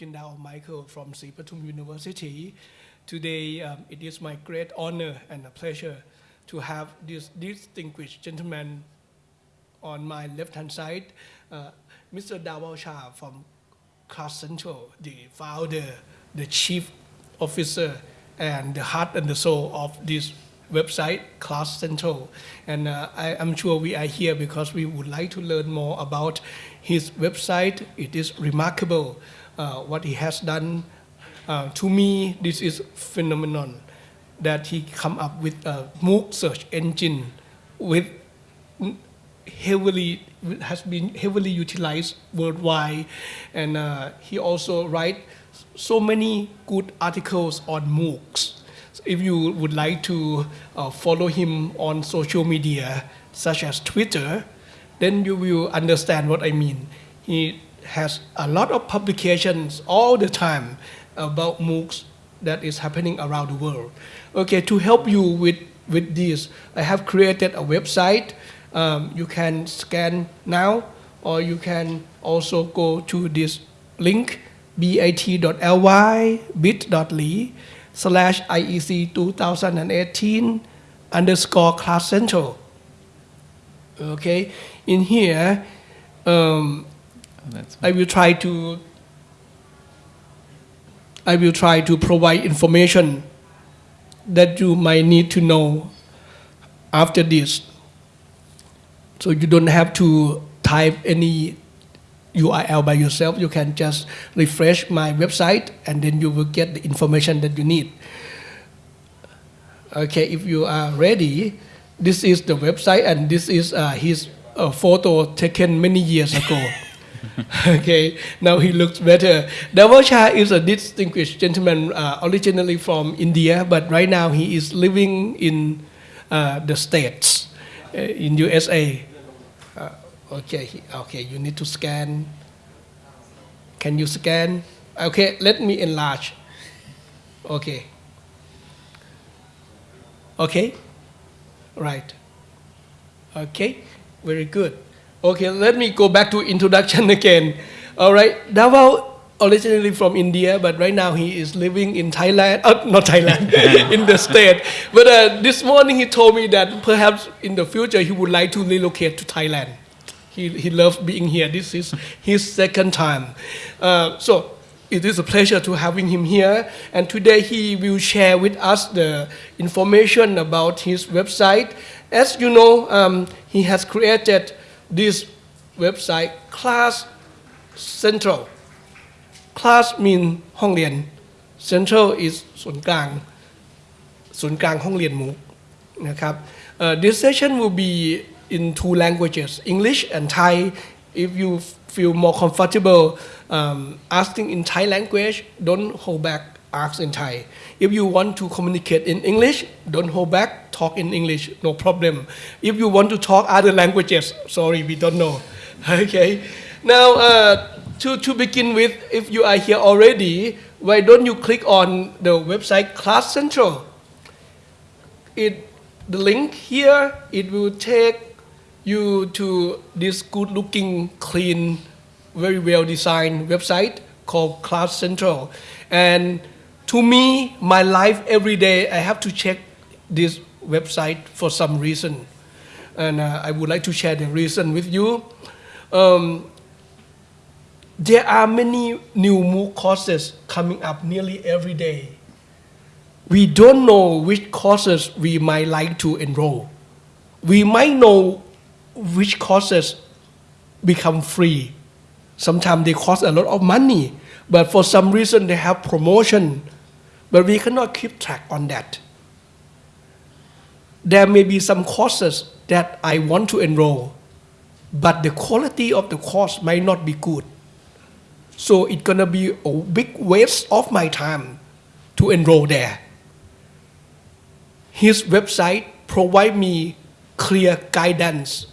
Dongchindao Michael from Sripatum University. Today, um, it is my great honor and a pleasure to have this distinguished gentleman on my left-hand side, uh, Mr. Dhawal Shah from Class Central, the founder, the chief officer, and the heart and the soul of this website, Class Central. And uh, I, am sure we are here because we would like to learn more about his website. It is remarkable what he has done. Uh, to me, this is phenomenon that he come up with a MOOC search engine with heavily has been heavily utilized worldwide, and uh, he also write so many good articles on MOOCs. So if you would like to uh, follow him on social media, such as Twitter, then you will understand what I mean. He has a lot of publications all the time about MOOCs that is happening around the world. Okay, to help you with, with this, I have created a website. Um, you can scan now, or you can also go to this link, bit.ly, bit.ly, slash IEC 2018 underscore class central. Okay, in here, um, oh, I will try to I will try to provide information that you might need to know after this. So you don't have to type any URL by yourself. You can just refresh my website and then you will get the information that you need. Okay, if you are ready, this is the website and this is uh, his uh, photo taken many years ago. okay, now he looks better. Dhawal Shah is a distinguished gentleman uh, originally from India, but right now he is living in uh, the States, uh, in USA. Uh, okay, okay, you need to scan. Can you scan? Okay, let me enlarge. Okay. Okay, right. Okay, very good. Okay, let me go back to introduction again. All right, Dhawal originally from India, but right now he is living in Thailand, uh, not Thailand, in the state. But uh, this morning he told me that perhaps in the future he would like to relocate to Thailand. He, he loves being here. This is his second time. Uh, so it is a pleasure to having him here. And today he will share with us the information about his website. As you know, um, he has created this website class central class mean ห้องเรียน central is ศูนย์กลางศูนย์กลางห้องเรียนมูนะครับ uh, this session will be in two languages English and Thai if you feel more comfortable um, asking in Thai language don't hold back ask in Thai. if you want to communicate in English, don't hold back, talk in English, no problem. If you want to talk other languages, sorry, we don't know. Okay. Now, uh, to, to begin with, if you are here already, why don't you click on the website Class Central? It, the link here, it will take you to this good looking, clean, very well designed website called Class Central. And to me, my life every day, I have to check this website for some reason. And uh, I would like to share the reason with you. Um, there are many new MOOC courses coming up nearly every day. We don't know which courses we might like to enroll. We might know which courses become free. Sometimes they cost a lot of money, but for some reason they have promotion but we cannot keep track on that. There may be some courses that I want to enroll, but the quality of the course might not be good. So it's gonna be a big waste of my time to enroll there. His website provide me clear guidance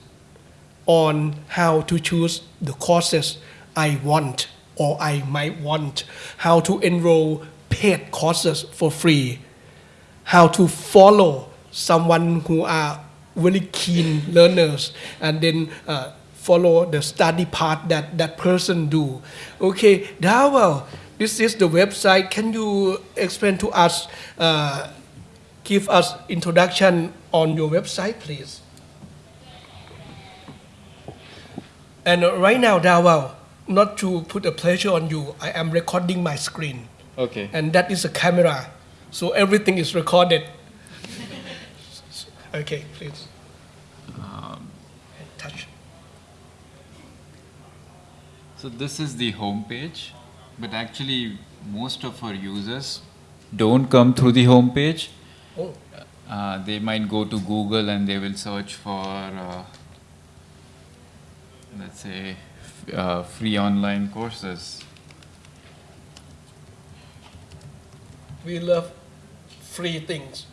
on how to choose the courses I want or I might want, how to enroll paid courses for free, how to follow someone who are very keen learners, and then uh, follow the study path that that person do. Okay, Dhawal, this is the website. Can you explain to us, uh, give us introduction on your website, please? And right now, Dhawal, not to put a pressure on you, I am recording my screen, Okay. and that is a camera, so everything is recorded. okay, please. Touch. So this is the home page, but actually most of our users don't come through the home page. Oh, Uh, they might go to Google and they will search for, uh, let's say, uh, free online courses. We love free things.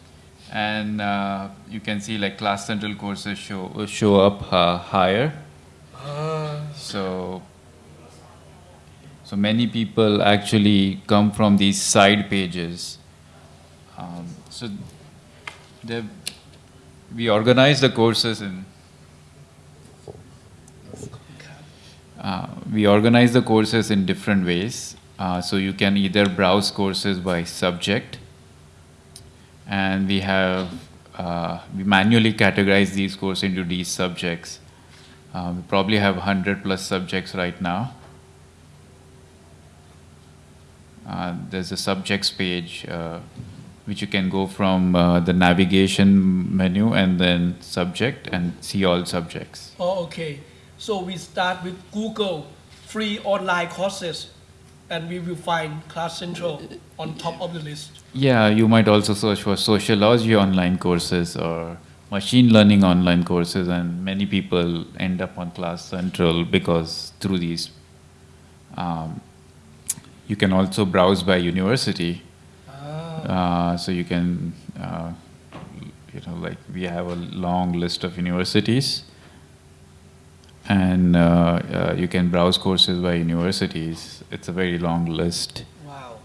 And uh, you can see like Class Central courses show show up uh, higher. Ah, So, so many people actually come from these side pages. Um, so, we organize the courses in. Uh, we organize the courses in different ways. Uh, so you can either browse courses by subject, and we have uh, we manually categorize these courses into these subjects. Uh, we probably have 100 plus subjects right now. Uh, there's a subjects page uh, which you can go from uh, the navigation menu and then subject and see all subjects. oh, okay. So we start with Google free online courses, and we will find Class Central on top of the list. Yeah, you might also search for sociology online courses or machine learning online courses, and many people end up on Class Central because through these. Um, you can also browse by university. Ah, Uh, so you can, uh, you know, like we have a long list of universities, and uh, uh, you can browse courses by universities. It's a very long list. wow.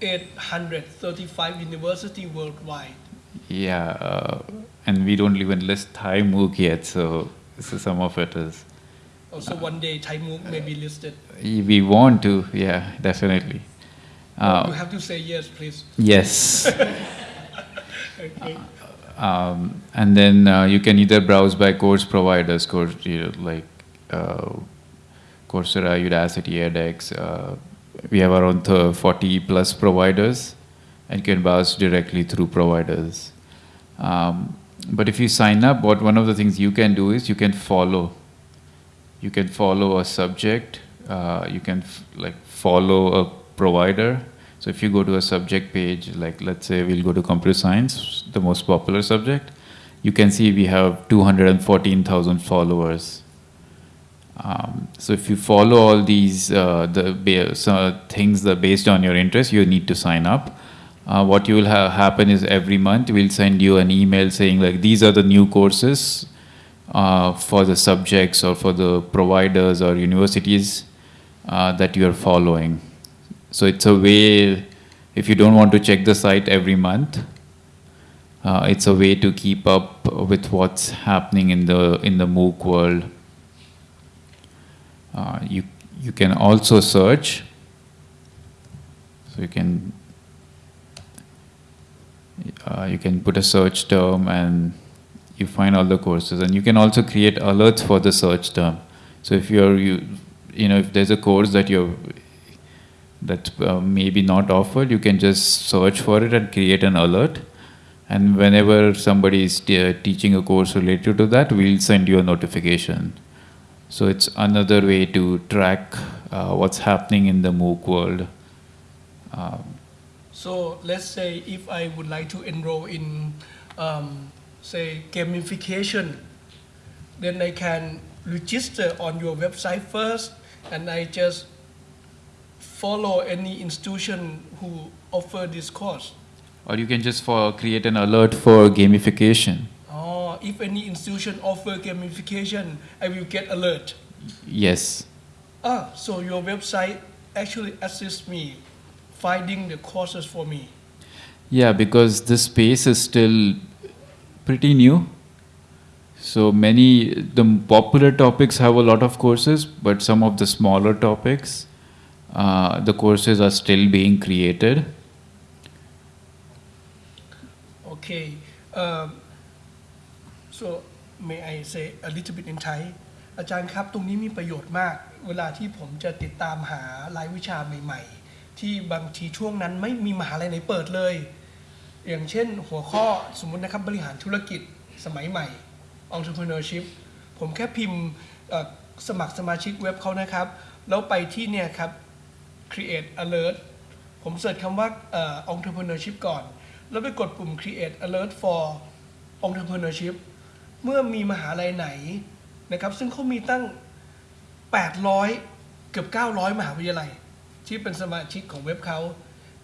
835 university worldwide. Yeah, uh, and we don't even list Thai MOOC yet, so, so some of it is. Also, one day Thai MOOC may be listed. We want to, yeah, definitely. you Uh, have to say yes, please. yes. Okay. Um, and then uh, you can either browse by course providers, course you know, like uh, Coursera, Udacity, edX. Uh, we have around 40 plus providers, and you can browse directly through providers. Um, but if you sign up, what one of the things you can do is you can follow. You can follow a subject. Uh, you can like follow a provider. So if you go to a subject page, like let's say we'll go to computer science, the most popular subject, you can see we have 214,000 followers. Um, so if you follow all these uh, the so things that based on your interest, you need to sign up. Uh, what you will have happen is every month we'll send you an email saying like these are the new courses uh, for the subjects or for the providers or universities uh, that you are following. So it's a way, if you don't want to check the site every month, uh, it's a way to keep up with what's happening in the in the MOOC world. Uh, you you can also search. So you can uh, you can put a search term and you find all the courses, and you can also create alerts for the search term. So if you're you you know if there's a course that you're that's uh, maybe not offered, you can just search for it and create an alert. And whenever somebody is te- teaching a course related to that, we'll send you a notification. So it's another way to track uh, what's happening in the MOOC world. Um, So let's say if I would like to enroll in, um, say, gamification, then I can register on your website first, and I just follow any institution who offer this course. or you can just for create an alert for gamification. Oh, if any institution offer gamification, I will get alert. Yes. Ah, so your website actually assists me finding the courses for me. Yeah, because this space is still pretty new. So many the popular topics have a lot of courses, but some of the smaller topics, uh, the courses are still being created. Okay. Um, so may I say a little bit in Thai อาจารย์ครับ ตรงนี้มีประโยชน์มาก เวลาที่ผมจะติดตามหารายวิชาใหม่ ๆ ที่บางทีช่วงนั้นไม่มีมหาลัยไหนเปิดเลย อย่างเช่นหัวข้อสมมตินะครับบริหารธุรกิจสมัยใหม่ entrepreneurship ผมแค่พิมพ์สมัครสมาชิกเว็บเขานะครับ แล้วไปที่เนี่ยครับ create alert ผมเสิร์ชคำว่า entrepreneurship ก่อน แล้วไปกดปุ่ม create alert for entrepreneurship เมื่อมีมหาลัยไหนนะครับซึ่งเขามีตั้ง 800 เกือบ 900 มหาวิทยาลัย ที่เป็นสมาชิกของเว็บเขา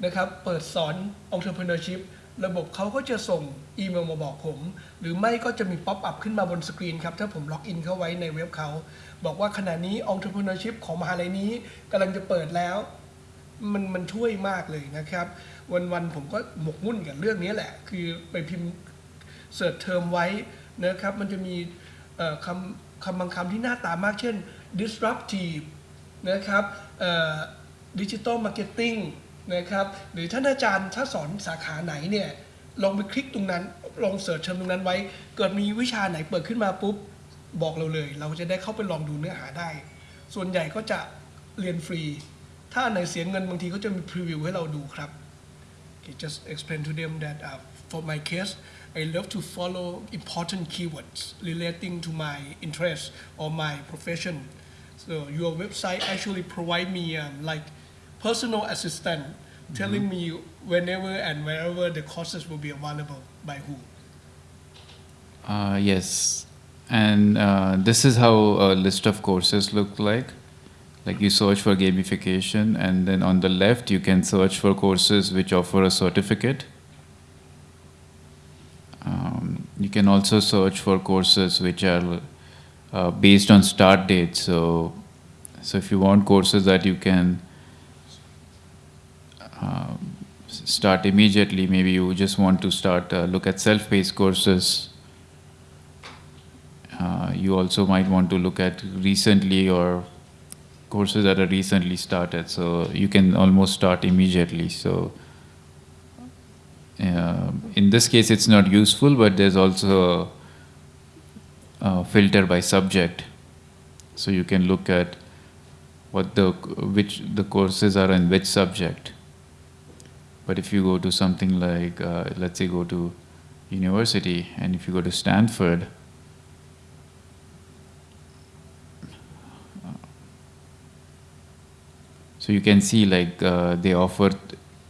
นะครับเปิดสอน entrepreneurship ระบบเขาก็จะส่งอีเมลมาบอกผม หรือไม่ก็จะมีป๊อปอัพขึ้นมาบนสกรีนครับ ถ้าผมล็อกอินเข้าไว้ในเว็บเขา บอกว่าขณะนี้ entrepreneurship ของมหาลัยนี้กำลังจะเปิดแล้ว มันมันช่วยมากเลยนะครับ วันๆผมก็หมกมุ่นกับเรื่องนี้แหละ คือไปพิมพ์เสิร์ชเทอมไว้นะครับ มันจะมีคำคำบางคำที่หน้าตามากเช่น disruptive นะครับดิจิ t a ลมาร์เก็ตติ้งนะครับ หรือท่านอาจารย์ถ้าสอนสาขาไหนเนี่ยลองไปคลิกตรงนั้น ลองเสิร์ชเทอมตรงนั้นไว้ เกิดมีวิชาไหนเปิดขึ้นมาปุ๊บ บอกเราเลย เราจะได้เข้าไปลองดูเนื้อหาได้ ส่วนใหญ่ก็จะเรียนฟรี ถ้าอันไหนเสียเงินบางทีก็จะมีพรีวิวให้เราดูครับ Okay, just explain to them that uh, for my case, I love to follow important keywords relating to my interest or my profession. So your website actually provide me um, like personal assistant, telling me whenever and wherever the courses will be available by who. Uh, yes, and uh, this is how a list of courses look like. Like you search for gamification, and then on the left you can search for courses which offer a certificate. Um, you can also search for courses which are uh, based on start date. So, so if you want courses that you can um, start immediately, maybe you just want to start uh, look at self-paced courses. Uh, you also might want to look at recently or courses that are recently started. So you can almost start immediately. So uh, in this case, it's not useful, but there's also a, a filter by subject. So you can look at what the which the courses are in which subject. But if you go to something like, uh, let's say, go to university, and if you go to Stanford, so you can see like uh, they offer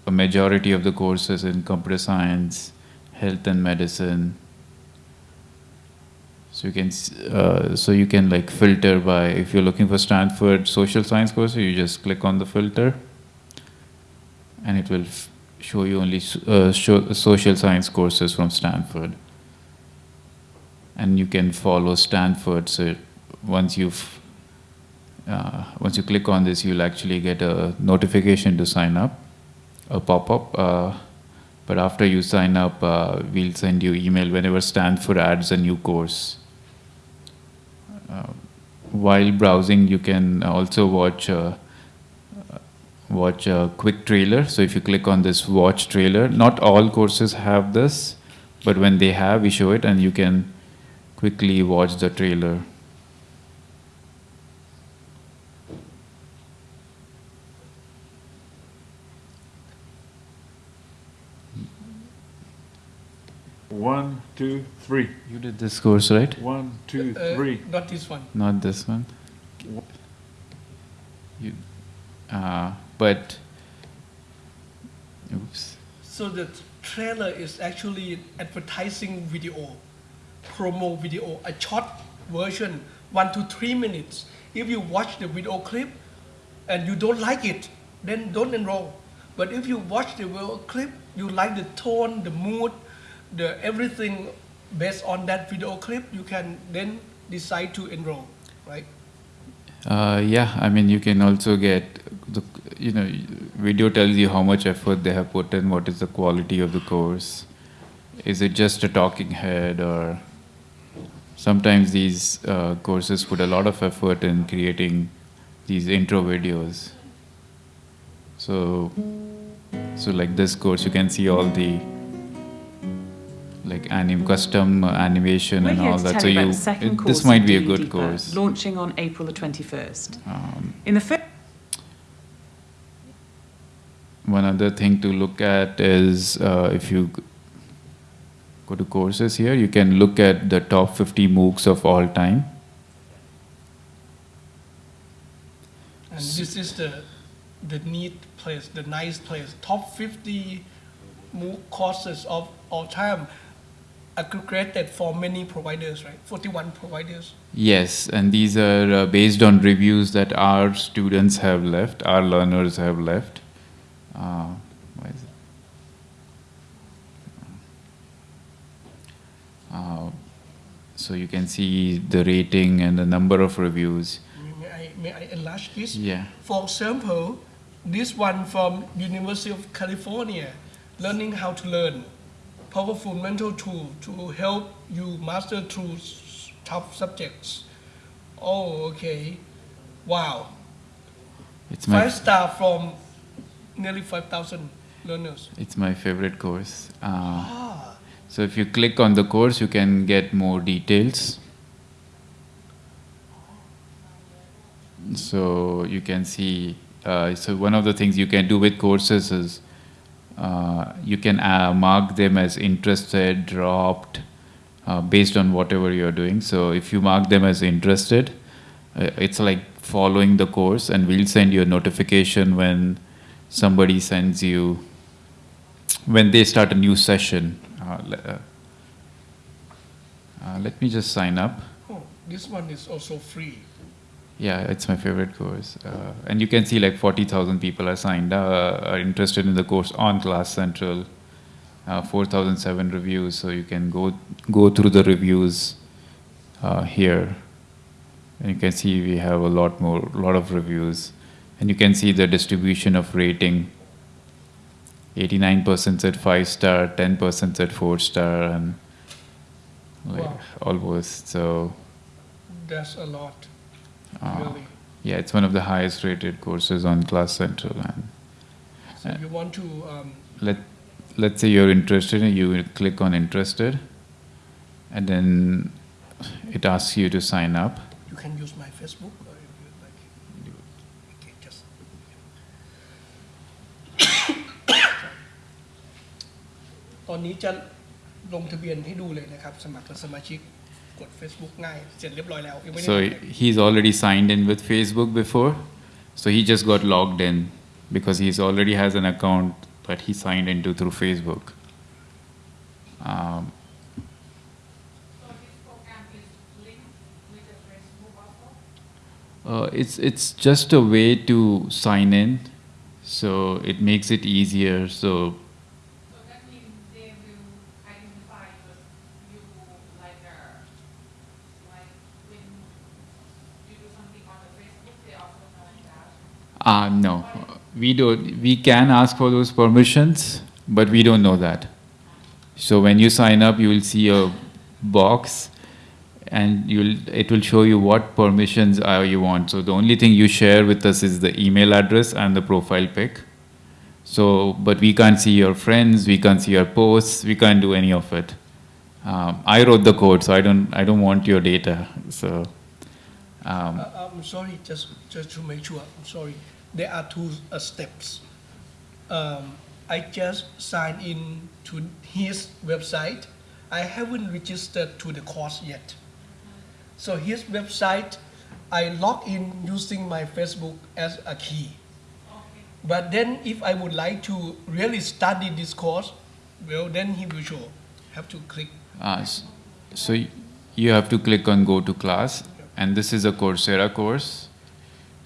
a majority of the courses in computer science, health and medicine. So you can uh, so you can like filter by if you're looking for Stanford social science course, you just click on the filter, and it will show you only uh, show social science courses from Stanford. And you can follow Stanford. So once you've uh, once you click on this, you'll actually get a notification to sign up, a pop-up. Uh, but after you sign up, uh, we'll send you email whenever Stanford adds a new course. Uh, while browsing, you can also watch uh, watch a quick trailer. So if you click on this watch trailer, not all courses have this, but when they have, we show it, and you can quickly watch the trailer. One, two, three. You did this course, right? One, two, Uh, three. not this one. Not this one. You, uh, but. Oops. So the trailer is actually advertising video, promo video, a short version, one to three minutes. If you watch the video clip and you don't like it, then don't enroll. But if you watch the video clip, you like the tone, the mood, the everything based on that video clip, you can then decide to enroll, right? Uh, yeah, I mean, you can also get the, you know, video tells you how much effort they have put in, what is the quality of the course. is it just a talking head or sometimes these uh, courses put a lot of effort in creating these intro videos. So, so like this course, you can see all the like anim custom animation We're and here all to that. tell So you about you, the second it- this might be a good Deeper, course. launching on April the 21st. Um, In the first One other thing to look at is uh, if you go to courses here, you can look at the top 50 MOOCs of all time. And this is the the neat place, the nice place. Top 50 MOOC courses of all time aggregated for many providers, right? 41 providers. Yes, and these are uh, based on reviews that our students have left, our learners have left. Uh, why is it? Uh, so you can see the rating and the number of reviews. May I, may I enlarge this? Yeah. For example, this one from University of California, learning how to learn, powerful mental tool to help you master through tough subjects. Oh, okay. Wow. It's my Five star from nearly 5,000 learners. it's my favorite course. Uh, Ah, So if you click on the course, you can get more details. So you can see. Uh, so one of the things you can do with courses is you can uh, mark them as interested, dropped, uh, based on whatever you're doing. So if you mark them as interested, uh, it's like following the course, and we'll send you a notification when somebody sends you when they start a new session. Uh, uh, uh, let me just sign up. oh, this one is also free. Yeah, it's my favorite course, uh, and you can see like forty thousand people are signed uh, are interested in the course on Class Central. Uh, Four thousand seven reviews, so you can go go through the reviews uh, here, and you can see we have a lot more, lot of reviews, and you can see the distribution of rating. Eighty-nine percent said five star, ten percent said four star, and like Wow. almost so. That's a lot, really. Yeah, it's one of the highest rated courses on Class Central. And So you want to, um, let let's say you're interested, and you click on interested, and then it asks you to sign up. you can use my Facebook or if you like. Okay, just. ตอนนี้จะลงทะเบียนให้ดูเลยนะครับ สมัครเป็นสมาชิก กด Facebook ง่าย เสร็จเรียบร้อยแล้วยังไม่ได้ So ลงเลย he's already signed in with Facebook before, so he just got logged in because he's already has an account that he signed into through Facebook. Um, So this program is linked with the Facebook also? Uh, it's it's just a way to sign in, so it makes it easier. So So uh, no, we don't. We can ask for those permissions, but we don't know that. So when you sign up, you will see a box, and you'll it will show you what permissions are you want. So the only thing you share with us is the email address and the profile pic. So, but we can't see your friends, we can't see your posts, we can't do any of it. Um, I wrote the code, so I don't, I don't want your data. So, um, Uh, I'm sorry, just just to make sure. I'm sorry. There are two uh, steps. Um, I just signed in to his website. I haven't registered to the course yet. So his website, I log in using my Facebook as a key. But then if I would like to really study this course, well, then he will show. Have to click. uh, so you have to click on go to class, and this is a Coursera course.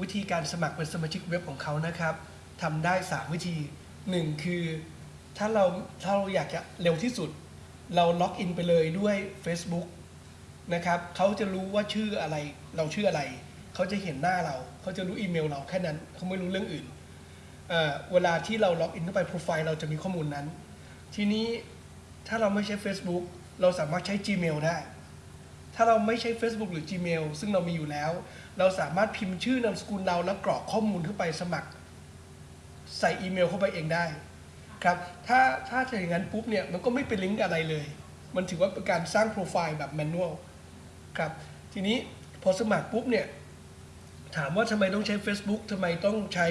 วิธีการสมัครเป็นสมาชิกเว็บของเขานะครับทำได้ 3 วิธี 1 คือ ถ้าเราถ้าเราอยากจะเร็วที่สุด เราล็อกอินไปเลยด้วย Facebook นะครับเขาจะรู้ว่าชื่ออะไรเราชื่ออะไร เขาจะเห็นหน้าเราเขาจะรู้อีเมลเราแค่นั้นเขาไม่รู้เรื่องอื่นเเวลาที่เราล็อกอินเข้าไปโปรไฟล์เราจะมีข้อมูลนั้น ทีนี้ถ้าเราไม่ใช้ Facebook เราสามารถใช้ Gmail ได้ ถ้าเราไม่ใช้ Facebook หรือ Gmail ซึ่งเรามีอยู่แล้ว เราสามารถพิมพ์ชื่อนามสกุลเราแล้วกรอกข้อมูลเข้าไปสมัคร ใส่อีเมลเข้าไปเองได้ครับถ้าถ้าจะอย่างนั้นปุ๊บเนี่ยมันก็ไม่เป็นลิงก์อะไรเลย มันถือว่าเป็นการสร้างโปรไฟล์แบบแมนนวลครับทีนี้พอสมัครปุ๊บเนี่ยถามว่าทำไมต้องใช้ Facebook ทำไมต้องใช้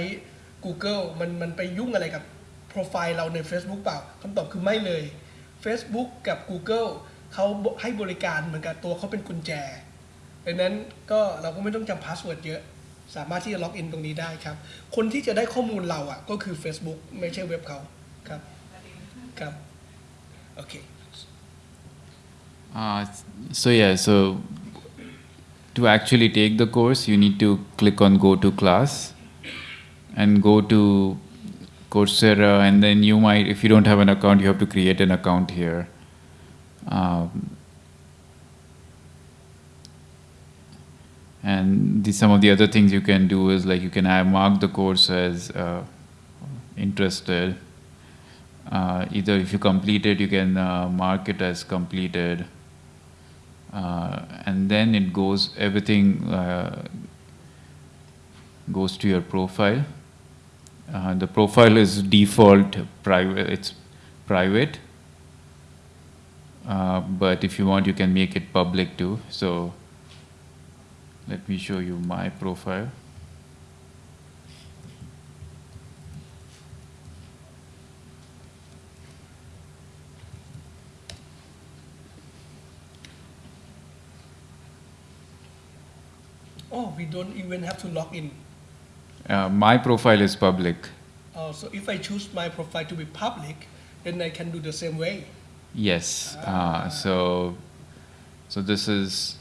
Google มันมันไปยุ่งอะไรกับโปรไฟล์เราใน Facebook เปล่าคำตอบคือไม่เลย Facebook กับ Google เขาให้บริการเหมือนกับตัวเขาเป็นกุญแจดังนั้นก็เราก็ไม่ต้องจำพาสเวิร์ดเยอะ สามารถที่จะล็อกอินตรงนี้ได้ครับ คนที่จะได้ข้อมูลเราอะก็คือ Facebook ไม่ใช่เว็บเขาครับครับโอเค Uh, so yeah, so to actually take the course, you need to click on go to class and go to Coursera, and then you might, if you don't have an account, you have to create an account here. Um, and the, some of the other things you can do is like you can mark the course as uh, interested. Uh, either if you complete it, you can uh, mark it as completed, uh, and then it goes everything uh, goes to your profile. Uh, the profile is default private. It's private, uh, but if you want, you can make it public too. So let me show you my profile. Oh, we don't even have to log in. Uh, my profile is public. Uh, so if I choose my profile to be public, then I can do the same way. Yes. Uh, so, so this is,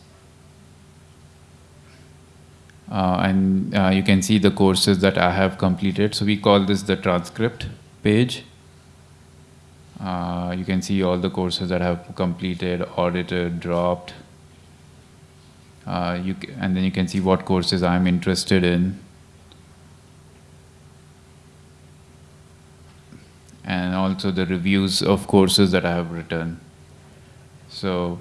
uh, and uh, you can see the courses that I have completed. So we call this the transcript page. Uh, you can see all the courses that have completed, audited, dropped. Uh, you and then you can see what courses I'm interested in. and also the reviews of courses that I have written. So,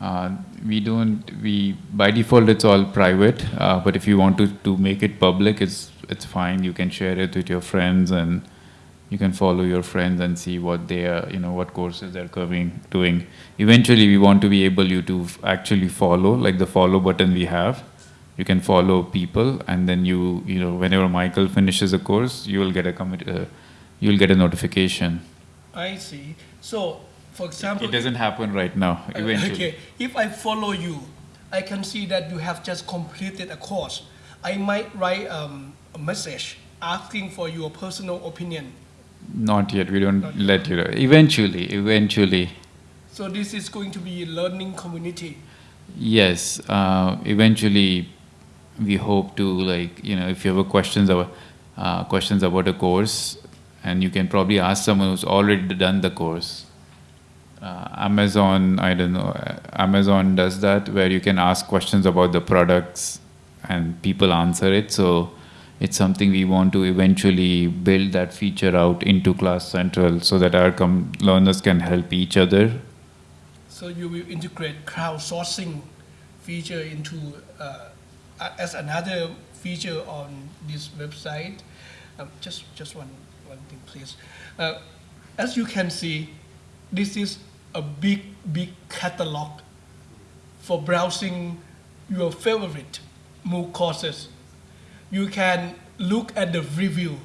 uh, we don't we by default it's all private, uh, but if you want to, to make it public, it's it's fine. You can share it with your friends and you can follow your friends and see what they are you know what courses they're coming doing. Eventually, we want to be able you to actually follow like the follow button we have you can follow people and then you you know whenever michael finishes a course you will get a commit uh, you will get a notification I see. So, for example, it doesn't happen right now Uh, eventually Okay, if I follow you, I can see that you have just completed a course. I might write um, a message asking for your personal opinion. not yet we don't let you know eventually eventually So this is going to be a learning community. yes uh, eventually we hope to like you know if you have questions about uh, questions about a course and you can probably ask someone who's already done the course. Uh, amazon i don't know uh, amazon does that where you can ask questions about the products and people answer it. So it's something we want to eventually build that feature out into class central so that our learners can help each other. So you will integrate crowdsourcing feature into uh, as another feature on this website. Um, just just one one thing, please. Uh, as you can see, this is a big big catalog for browsing your favorite MOOC courses. You can look at the review.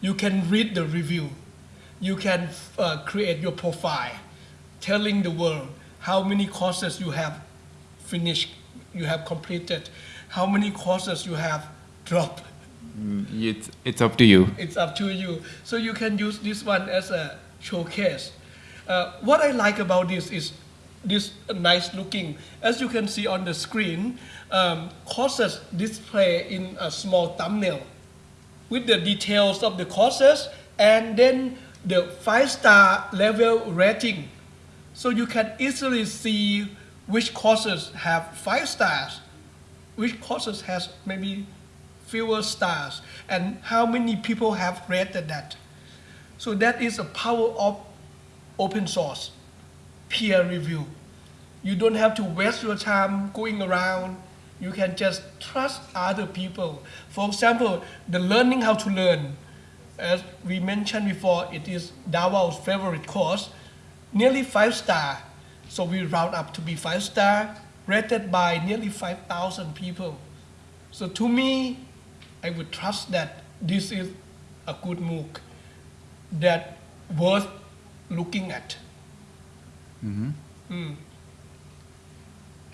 You can read the review. You can uh, create your profile, telling the world how many courses you have finished, you have completed, how many courses you have dropped. Mm, it's, it's up to you It's up to you. So you can use this one as a showcase. Uh, what I like about this is this nice looking. As you can see on the screen, um, courses display in a small thumbnail with the details of the courses and then the five star level rating. So you can easily see which courses have five stars, which courses has maybe fewer stars, and how many people have rated that. So that is a power of open source, peer review. You don't have to waste your time going around. You can just trust other people. For example, the learning how to learn. As we mentioned before, it is Dhawal's favorite course, nearly five star. So we round up to be five star, rated by nearly 5,000 people. So to me, I would trust that this is a good MOOC that worth looking at. Mm.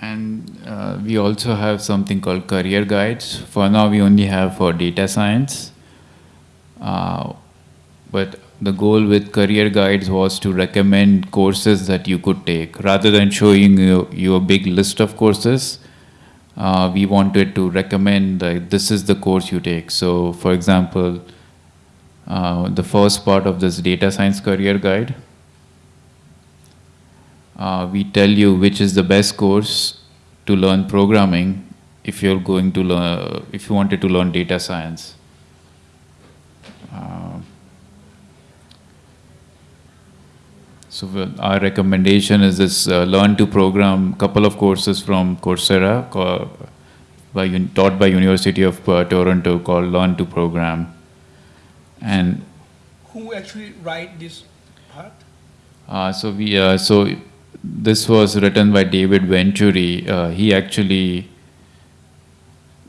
And uh, we also have something called career guides. For now, we only have for data science. Uh, but the goal with career guides was to recommend courses that you could take. Rather than showing you, you a big list of courses, uh, we wanted to recommend that this is the course you take. So, for example, uh, the first part of this data science career guide uh, we tell you which is the best course to learn programming if you're going to learn if you wanted to learn data science uh, so our recommendation is this uh, learn to program couple of courses from coursera by, un- taught by university of uh, toronto called learn to program and Who actually write this part? uh, so we uh, so this was written by David Venturi. Uh, he actually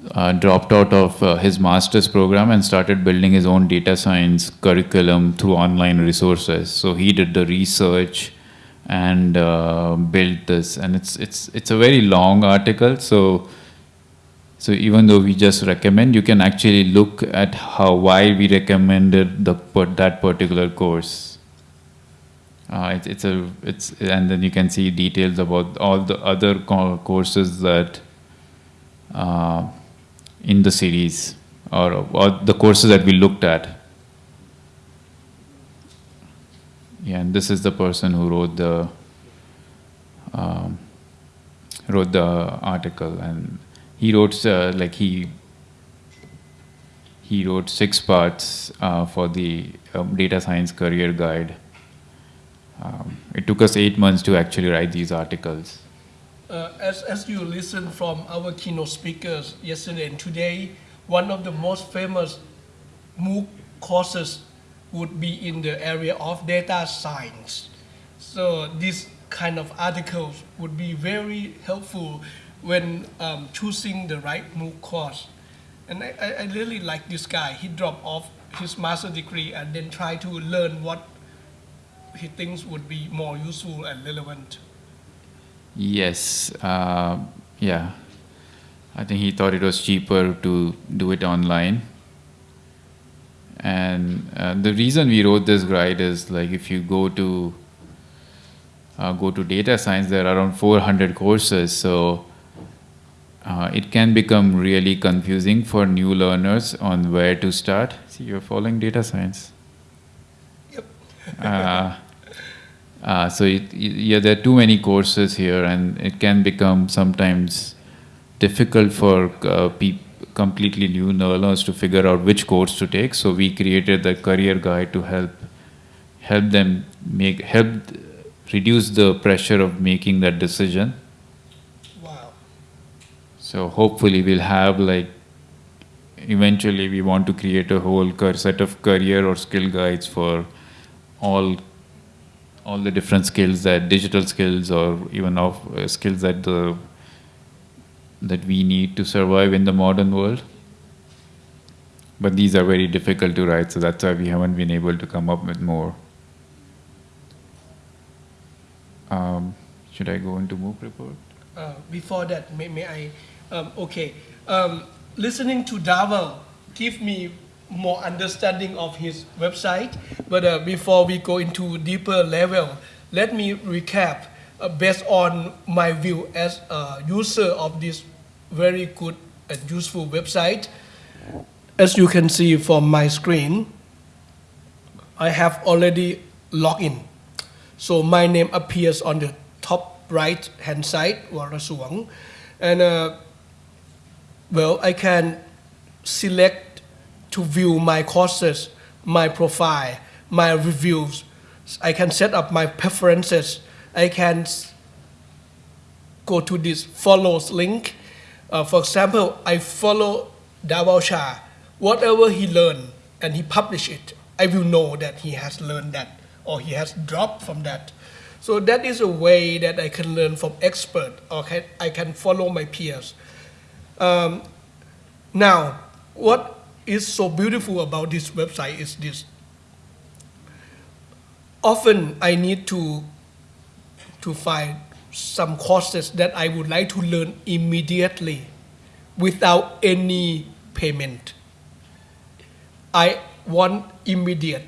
uh, dropped out of uh, his master's program and started building his own data science curriculum through online resources. So he did the research and uh, built this, and it's it's it's a very long article. So so even though we just recommend, you can actually look at how why we recommended the that particular course. Uh, it's it's a it's and then you can see details about all the other co- courses that uh, in the series or or the courses that we looked at. Yeah, and this is the person who wrote the um, wrote the article, and he wrote uh, like he he wrote six parts uh, for the um, data science career guide. Um, it took us eight months to actually write these articles. Uh, as, as you listen from our keynote speakers yesterday and today, one of the most famous MOOC courses would be in the area of data science. So this kind of articles would be very helpful when um, choosing the right MOOC course. And I, I, I really like this guy. He dropped off his master degree and then try to learn what he thinks would be more useful and relevant. Yes, uh, yeah. I think he thought it was cheaper to do it online. And uh, the reason we wrote this guide is like if you go to uh, go to data science, there are around 400 courses, so uh, it can become really confusing for new learners on where to start. See, you're following data science. Yep. Uh, so it, yeah, there are too many courses here, and it can become sometimes difficult for uh, completely new learners to figure out which course to take. So we created the career guide to help help them make help reduce the pressure of making that decision. Wow. So hopefully we'll have like eventually we want to create a whole set of career or skill guides for all all the different skills that digital skills or even of uh, skills that the that we need to survive in the modern world but these are very difficult to write so that's why we haven't been able to come up with more um, should i go into mooc report Uh, before that, may, may I? Um, okay. Um, listening to Dhawal give me more understanding of his website. But uh, before we go into deeper level, let me recap uh, based on my view as a user of this very good and useful website. As you can see from my screen, I have already logged in. So my name appears on the top right hand side, Warasuang. And uh, well, I can select to view my courses, my profile, my reviews. I can set up my preferences. I can go to this follows link. Uh, for example, I follow Dhawal Shah. Whatever he learned and he publish it, I will know that he has learned that or he has dropped from that. So that is a way that I can learn from expert or I can follow my peers. Um, now, what is so beautiful about this website is this. Often I need to to find some courses that I would like to learn immediately without any payment. I want immediate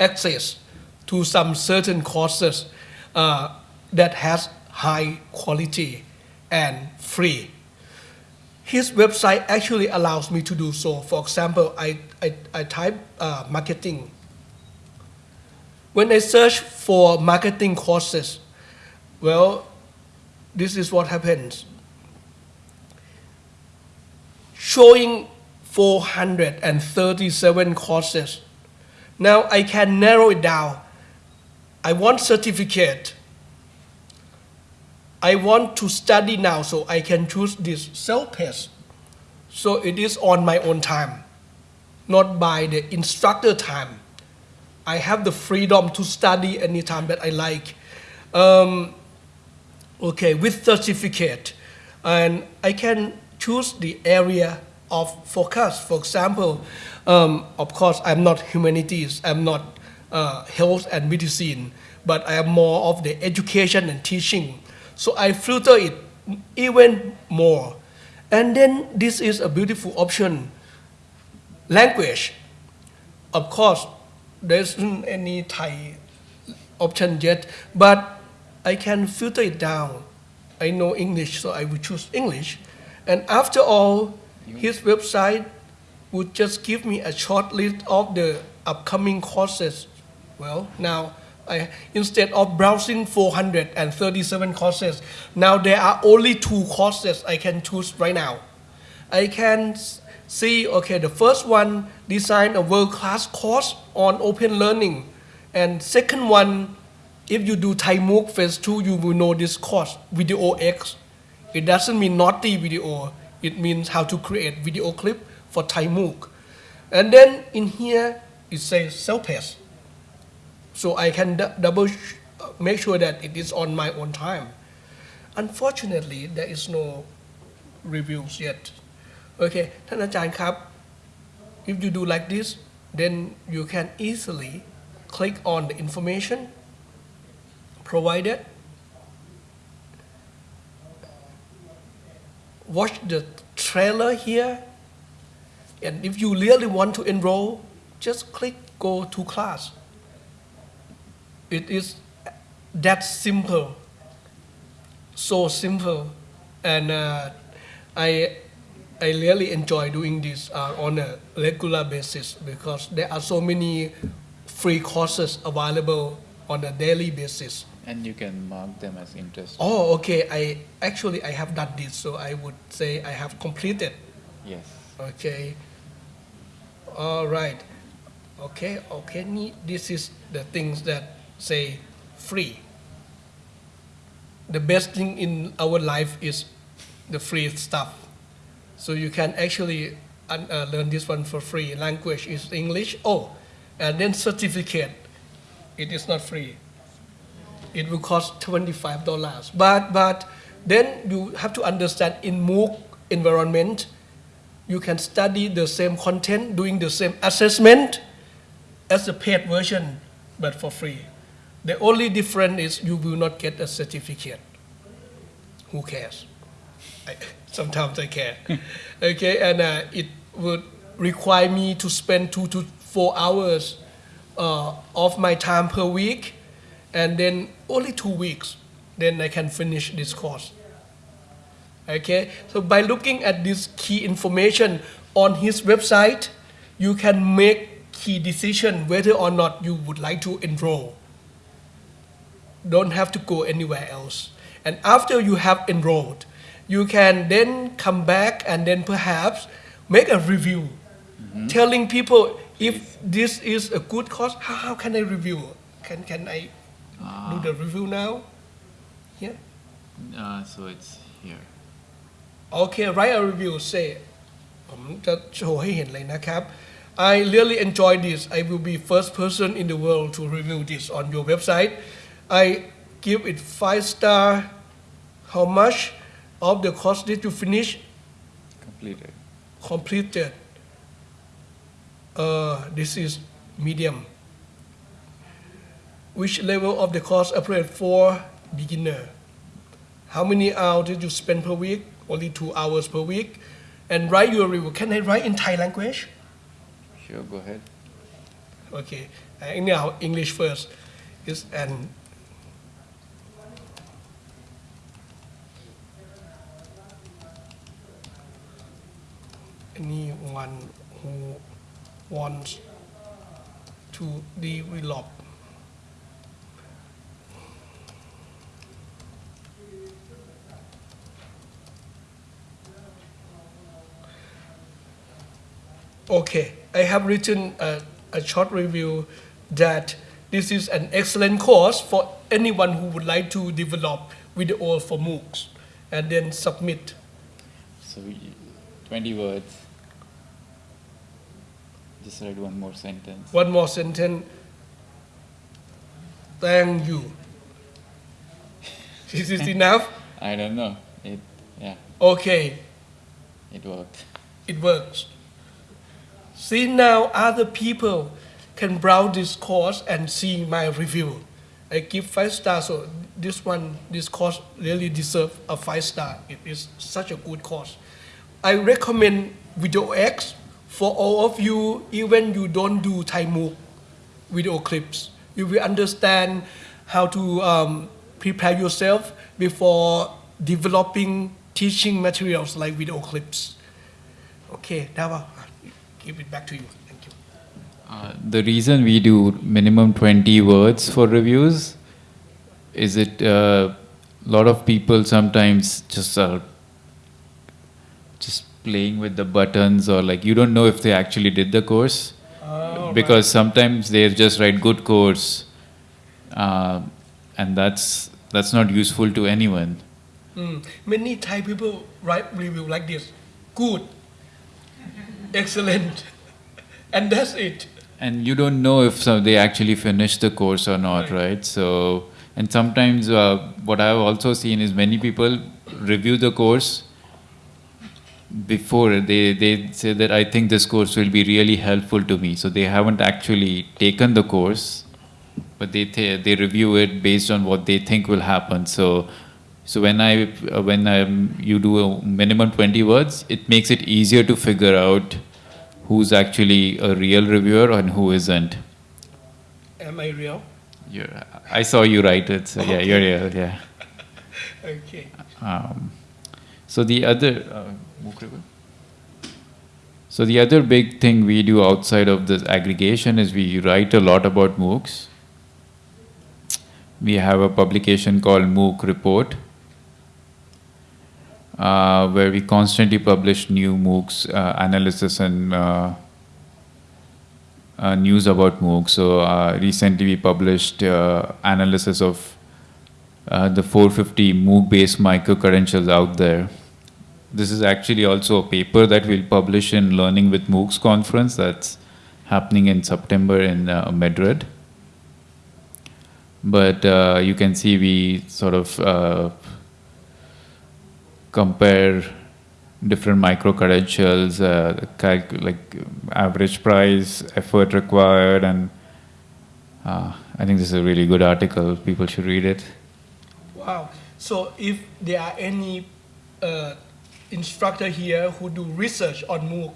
access to some certain courses uh, that has high quality and free. His website actually allows me to do so. For example, I, I, I type uh, marketing. When I search for marketing courses, well, this is what happens. Showing 437 courses. Now I can narrow it down. I want certificate. I want to study now, so I can choose this self-paced. So it is on my own time, not by the instructor time. I have the freedom to study anytime that I like. Um, okay, with certificate, and I can choose the area of focus. For example, um, of course, I'm not humanities, I'm not uh, health and medicine, but I am more of the education and teaching. So I filter it even more. And then this is a beautiful option. Language. Of course, there isn't any Thai option yet, but I can filter it down. I know English, so I will choose English. And after all, his website would just give me a short list of the upcoming courses. Well, now I, instead of browsing 437 courses, now there are only two courses I can choose right now. I can see, okay, the first one, design a world-class course on open learning. And second one, if you do Thai MOOC phase two, you will know this course, Video X. It doesn't mean naughty video, it means how to create video clip for Thai MOOC. And then in here, it says self-paced So I can d- double sh- uh, make sure that it is on my own time. Unfortunately, there is no reviews yet. Okay, ท่านอาจารย์ครับ if you do like this then you can easily click on the information provided watch the trailer here and if you really want to enroll just click go to class it is that simple so simple and uh, I I really enjoy doing this uh, on a regular basis because there are so many free courses available on a daily basis. And you can mark them as interest. Oh, okay. I actually I have done this, so I would say I have completed. Yes. Okay. All right. Okay. Okay. This is the things that say free. The best thing in our life is the free stuff. So you can actually uh, learn this one for free. Language is English. Oh, and then certificate. It is not free. It will cost twenty-five dollars. But but then you have to understand in MOOC environment, you can study the same content, doing the same assessment as the paid version, but for free. The only difference is you will not get a certificate. Who cares? I, sometimes I care. okay, and uh, it would require me to spend two to four hours uh, of my time per week, and then only two weeks. then I can finish this course. Okay, so by looking at this key information on his website, you can make key decision whether or not you would like to enroll Don't have to go anywhere else. And after you have enrolled, you can then come back and then perhaps make a review, telling people if this is a good course, how, how can I review? Can can I do the review now? Yeah. Uh, so it's here. โอเค write a review say ผมจะโชว์ให้เห็นเลยนะครับ I really enjoy this I will be first person in the world to review this on your website I give it five star. How much of the course did you finish? Completed. completed. Uh, this is medium. Which level of the course appropriate for beginner? How many hours did you spend per week? Only two hours per week. And write your review. Can i write in thai language? Sure, go ahead. okay. Uh, now english first. Is an anyone who wants to develop Okay, I have written a, a short review that this is an excellent course for anyone who would like to develop video for MOOCs and then submit. So 20 words. Just write one more sentence. One more sentence. Thank you. Is this enough? I don't know. It, yeah, Okay, it worked. it works. See now other people can browse this course and see my review. I give five stars, so this one, this course really deserve a five star. It is such a good course. I recommend Video X for all of you, even you don't do Thai MOOC video clips. You will understand how to um, prepare yourself before developing teaching materials like video clips. Okay, Dhawal, give it back to you. Thank you. Uh, the reason we do minimum 20 words for reviews is it a lot of people sometimes just are just playing with the buttons or like you don't know if they actually did the course because sometimes they just write good course uh, and that's that's not useful to anyone Mm. Many Thai people write review like this. Good, excellent, and that's it. and you don't know if so they actually finished the course or not Right. right, so and sometimes uh, what i've also seen is many people review the course before they they say that i think this course will be really helpful to me so they haven't actually taken the course but they th- they review it based on what they think will happen so so when i uh, when um, you do a minimum 20 words it makes it easier to figure out who's actually a real reviewer and who isn't Am I real? you're, i saw you write it so yeah you're real yeah Okay. um, so the other uh? So the other big thing we do outside of this aggregation is we write a lot about MOOCs. We have a publication called MOOC Report, uh, where we constantly publish new MOOCs uh, analysis and uh, uh, news about MOOCs. So uh, recently we published uh, analysis of the 450 MOOC-based micro-credentials out there. This is actually also a paper that we'll publish in Learning with MOOCs conference that's happening in September in uh, Madrid. But uh, you can see we sort of uh, compare different micro credentials, uh, like average price, effort required, and uh, I think this is a really good article. People should read it. Wow. So if there are any uh, instructor here who do research on MOOC,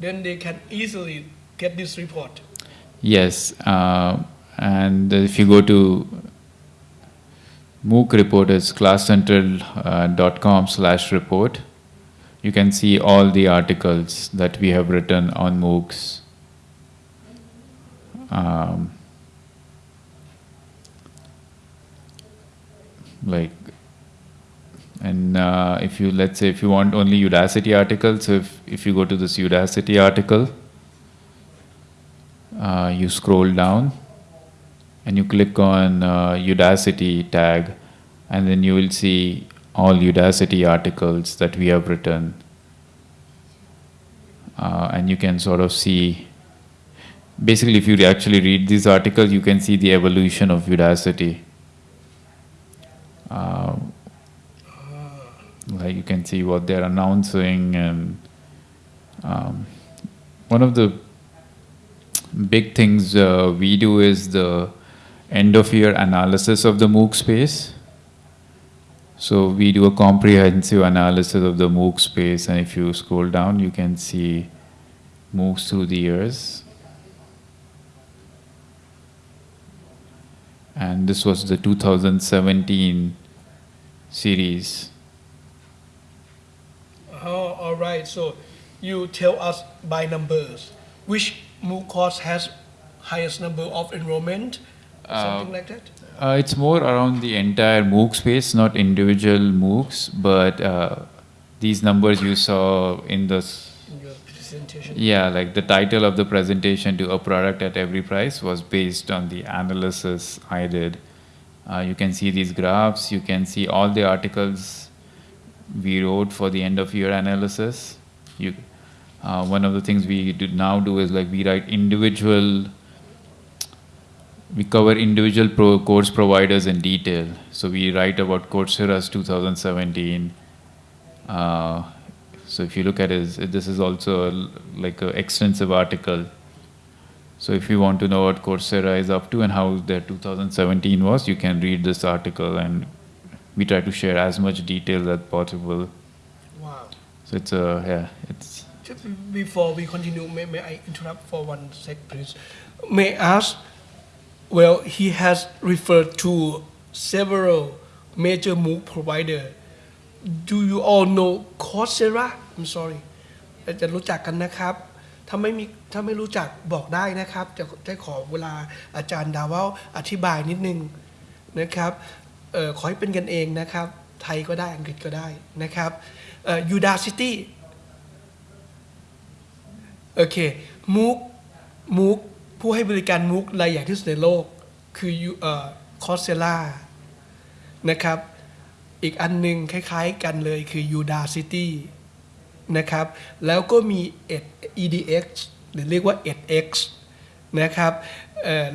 then they can easily get this report. Yes, uh, and if you go to MOOC report is classcentral.com slash report. You can see all the articles that we have written on MOOCs. Um, like and uh, if you let's say if you want only udacity articles so if, if you go to this udacity article uh, you scroll down and you click on uh, udacity tag and then you will see all udacity articles that we have written. Uh, and you can sort of see basically if you actually read these articles you can see the evolution of udacity. Uh, like you can see what they're announcing and um, one of the big things uh, we do is the end of year analysis of the MOOC space. So we do a comprehensive analysis of the MOOC space and if you scroll down you can see MOOCs through the years. And this was the 2017 series. Oh, all right. So you tell us by numbers which MOOC course has highest number of enrollment, something like that. Uh, it's more around the entire MOOC space, not individual MOOCs, but uh, these numbers you saw in the s- In your presentation. yeah, like the title of the presentation to a product at every price was based on the analysis I did. Uh, you can see these graphs. You can see all the articles we wrote for the end of year analysis. You, uh, one of the things we do now do is like we write individual we cover individual pro course providers in detail. So we write about Coursera's 2017. Uh, so if you look at it, this is also a, like an extensive article. So if you want to know what Coursera is up to and how their 2017 was, you can read this article and we try to share as much detail as possible. Wow. So it's a yeah, it's Just before we continue, may, may I interrupt for one sec, please? May I ask, well, he has referred to several major MOOC provider. Do you all know Coursera? I'm sorry อาจจะรู้จักกันนะครับ ถ้าไม่มีถ้าไม่รู้จักบอกได้นะครับ จะจะขอเวลาอาจารย์ดาวาอธิบายนิดนึงนะครับ เออขอให้เป็นกันเองนะครับ ไทยก็ได้อังกฤษก็ได้นะครับเอ่อ Udacity โอเคมูกมูกผู้ให้บริการมูกรายใหญ่ที่สุดในโลก คือเอ่อคอสเซล่านะครับ อีกอันหนึงคล้ายๆกันเลยคือ Udacity นะครับ แล้วก็มี EDX หรือเรียกว่า edX นะครับ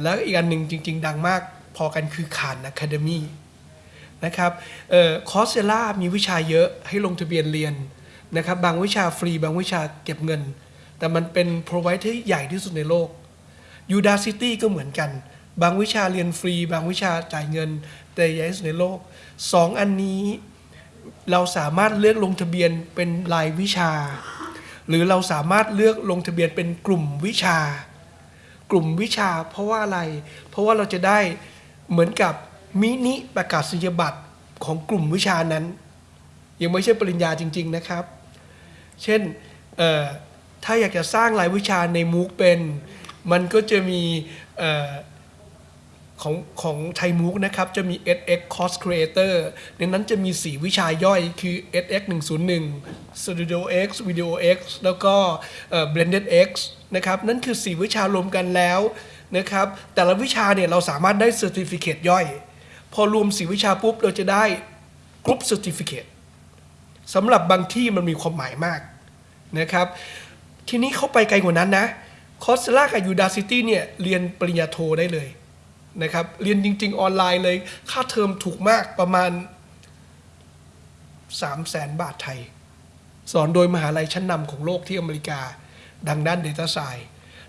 แล้วอีกอันหนึ่งจริง ๆ ดังมากพอกันคือขาน Academy นะครับคอร์สเซล่ามีวิชาเยอะให้ลงทะเบียนเรียนนะครับบางวิชาฟรีบางวิชาเก็บเงิน แต่มันเป็น provider ที่ใหญ่ที่สุดในโลก Udacity ก็เหมือนกัน บางวิชาเรียนฟรี บางวิชาจ่ายเงิน แต่ใหญ่ที่สุดในโลกสองอันนี้เราสามารถเลือกลงทะเบียนเป็นรายวิชา หรือเราสามารถเลือกลงทะเบียนเป็นกลุ่มวิชา กลุ่มวิชา เพราะว่าอะไร เพราะว่าเราจะได้เหมือนกับ มินิประกาศนียบัตรของกลุ่มวิชานั้น ยังไม่ใช่ปริญญาจริง ๆนะครับ เช่นถ้าอยากจะสร้างรายวิชาในมูกเป็น มันก็จะมีออของของไทยมูกนะครับ จะมี SX Course Creator ในนั้นจะมี 4 วิชาย่อยคือ SX 101 Studio X Video X แล้วก็ Blended X นะครับ นั่นคือ 4 วิชารวมกันแล้วนะครับ แต่ละวิชาเนี่ยเราสามารถได้ Certificate ย่อย พอรวม4วิชาปุ๊บเราจะได้ Group Certificate สำหรับบางที่มันมีความหมายมากนะครับ ทีนี้เขาไปไกลกว่านั้นนะคอสลากับ Udacity เนี่ยเรียนปริญญาโทได้เลยนะครับเรียนจริง ๆ ออนไลน์เลย ค่าเทอมถูกมากประมาณ 3 0 0แสนบาทไทย สอนโดยมหาลัยชั้นนำของโลกที่อเมริกา ดังด้าน Data s c i e n c e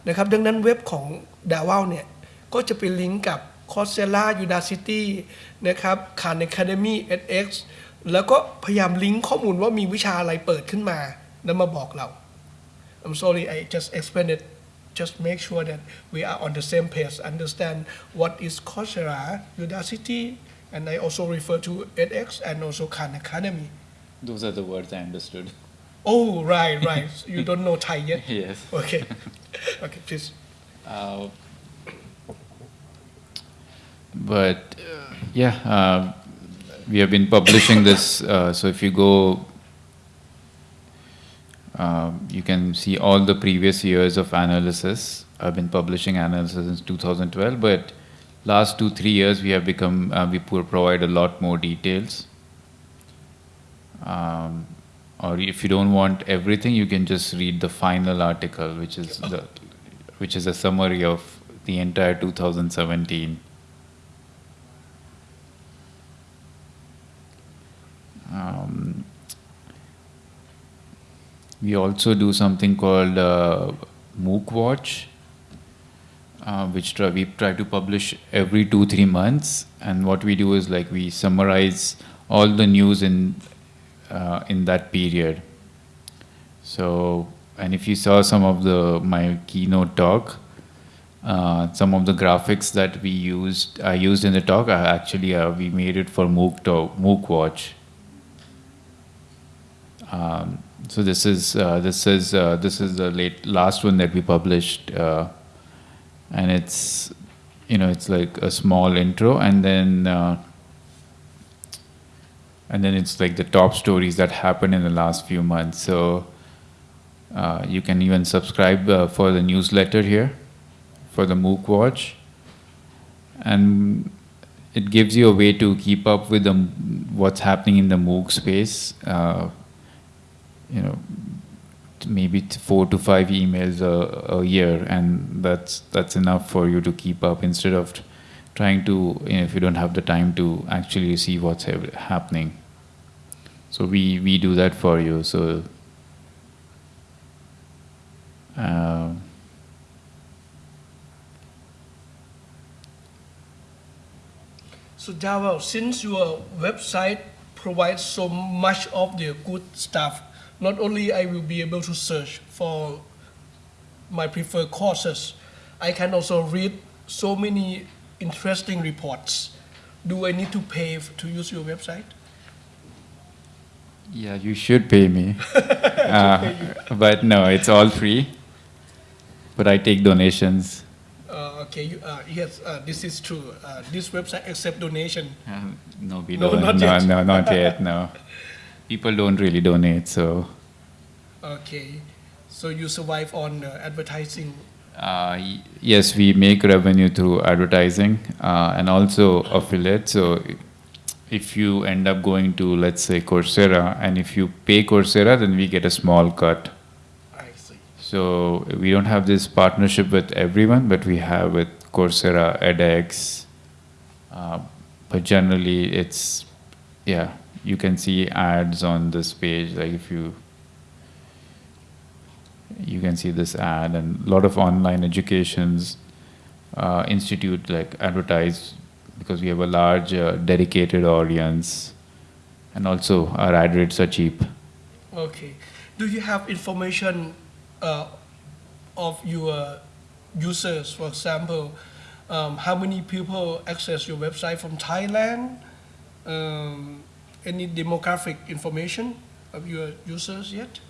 นะครับ ดังนั้นเว็บของ d a w a l เนี่ย ก็จะไปลิงก์กับ Coursera Udacity นะครับ Khan Academy edX แล้วก็พยายามลิงก์ข้อมูลว่ามีวิชาอะไรเปิดขึ้นมา แล้วมาบอกเรา I'm sorry I just explained it just make sure that we are on the same page understand what is Coursera Udacity and I also refer to edX and also Khan Academy. Those are the words I understood. Oh, right, right. So you don't know Thai yet? yes. Okay. Okay, please. Uh, but yeah, uh, we have been publishing this. Uh, so if you go, um, you can see all the previous years of analysis. I've been publishing analysis since 2012, but last two three years we have become uh, we provide a lot more details. Um, or if you don't want everything, you can just read the final article, which is the which is a summary of the entire 2017. Um, we also do something called uh, MOOC Watch, uh, which we try to publish every two three months. And what we do is like we summarize all the news in uh, in that period. So, and if you saw some of the my keynote talk, uh, some of the graphics that we used, I used in the talk, actually uh, we made it for MOOC talk, MOOC Watch. Um, so this is uh, this is uh, this is the late last one that we published, uh, and it's you know it's like a small intro, and then uh, and then it's like the top stories that happened in the last few months. So uh, you can even subscribe uh, for the newsletter here, for the MOOC Watch, and it gives you a way to keep up with the, what's happening in the MOOC space. Uh, you know, maybe four to five emails a, a year, and that's that's enough for you to keep up instead of trying to, you know, if you don't have the time to actually see what's hap- happening. So we we do that for you. So. Um, So Dhawal, since your website provides so much of the good stuff, not only I will be able to search for my preferred courses, I can also read so many interesting reports. Do I need to pay to use your website? Yeah, you should pay me. uh, but no, it's all free. But I take donations. Uh, okay, you, uh, yes, uh, this is true. Uh, this website accept donation. Uh, no, we No, don't. not no, yet. no, not yet. No, people don't really donate. So Okay, so you survive on uh, advertising. uh, y- yes, we make revenue through advertising uh, and also affiliate. So if you end up going to let's say Coursera, and if you pay Coursera, then we get a small cut. I see. So we don't have this partnership with everyone, but we have with Coursera, edX. Uh, but generally, it's yeah, you can see ads on this page. Like if you you can see this ad, and a lot of online educations uh, institute like advertise because we have a large uh, dedicated audience, and also our ad rates are cheap. Okay. Do you have information uh, of your users? For example, um, how many people access your website from Thailand? Um, any demographic information of your users yet?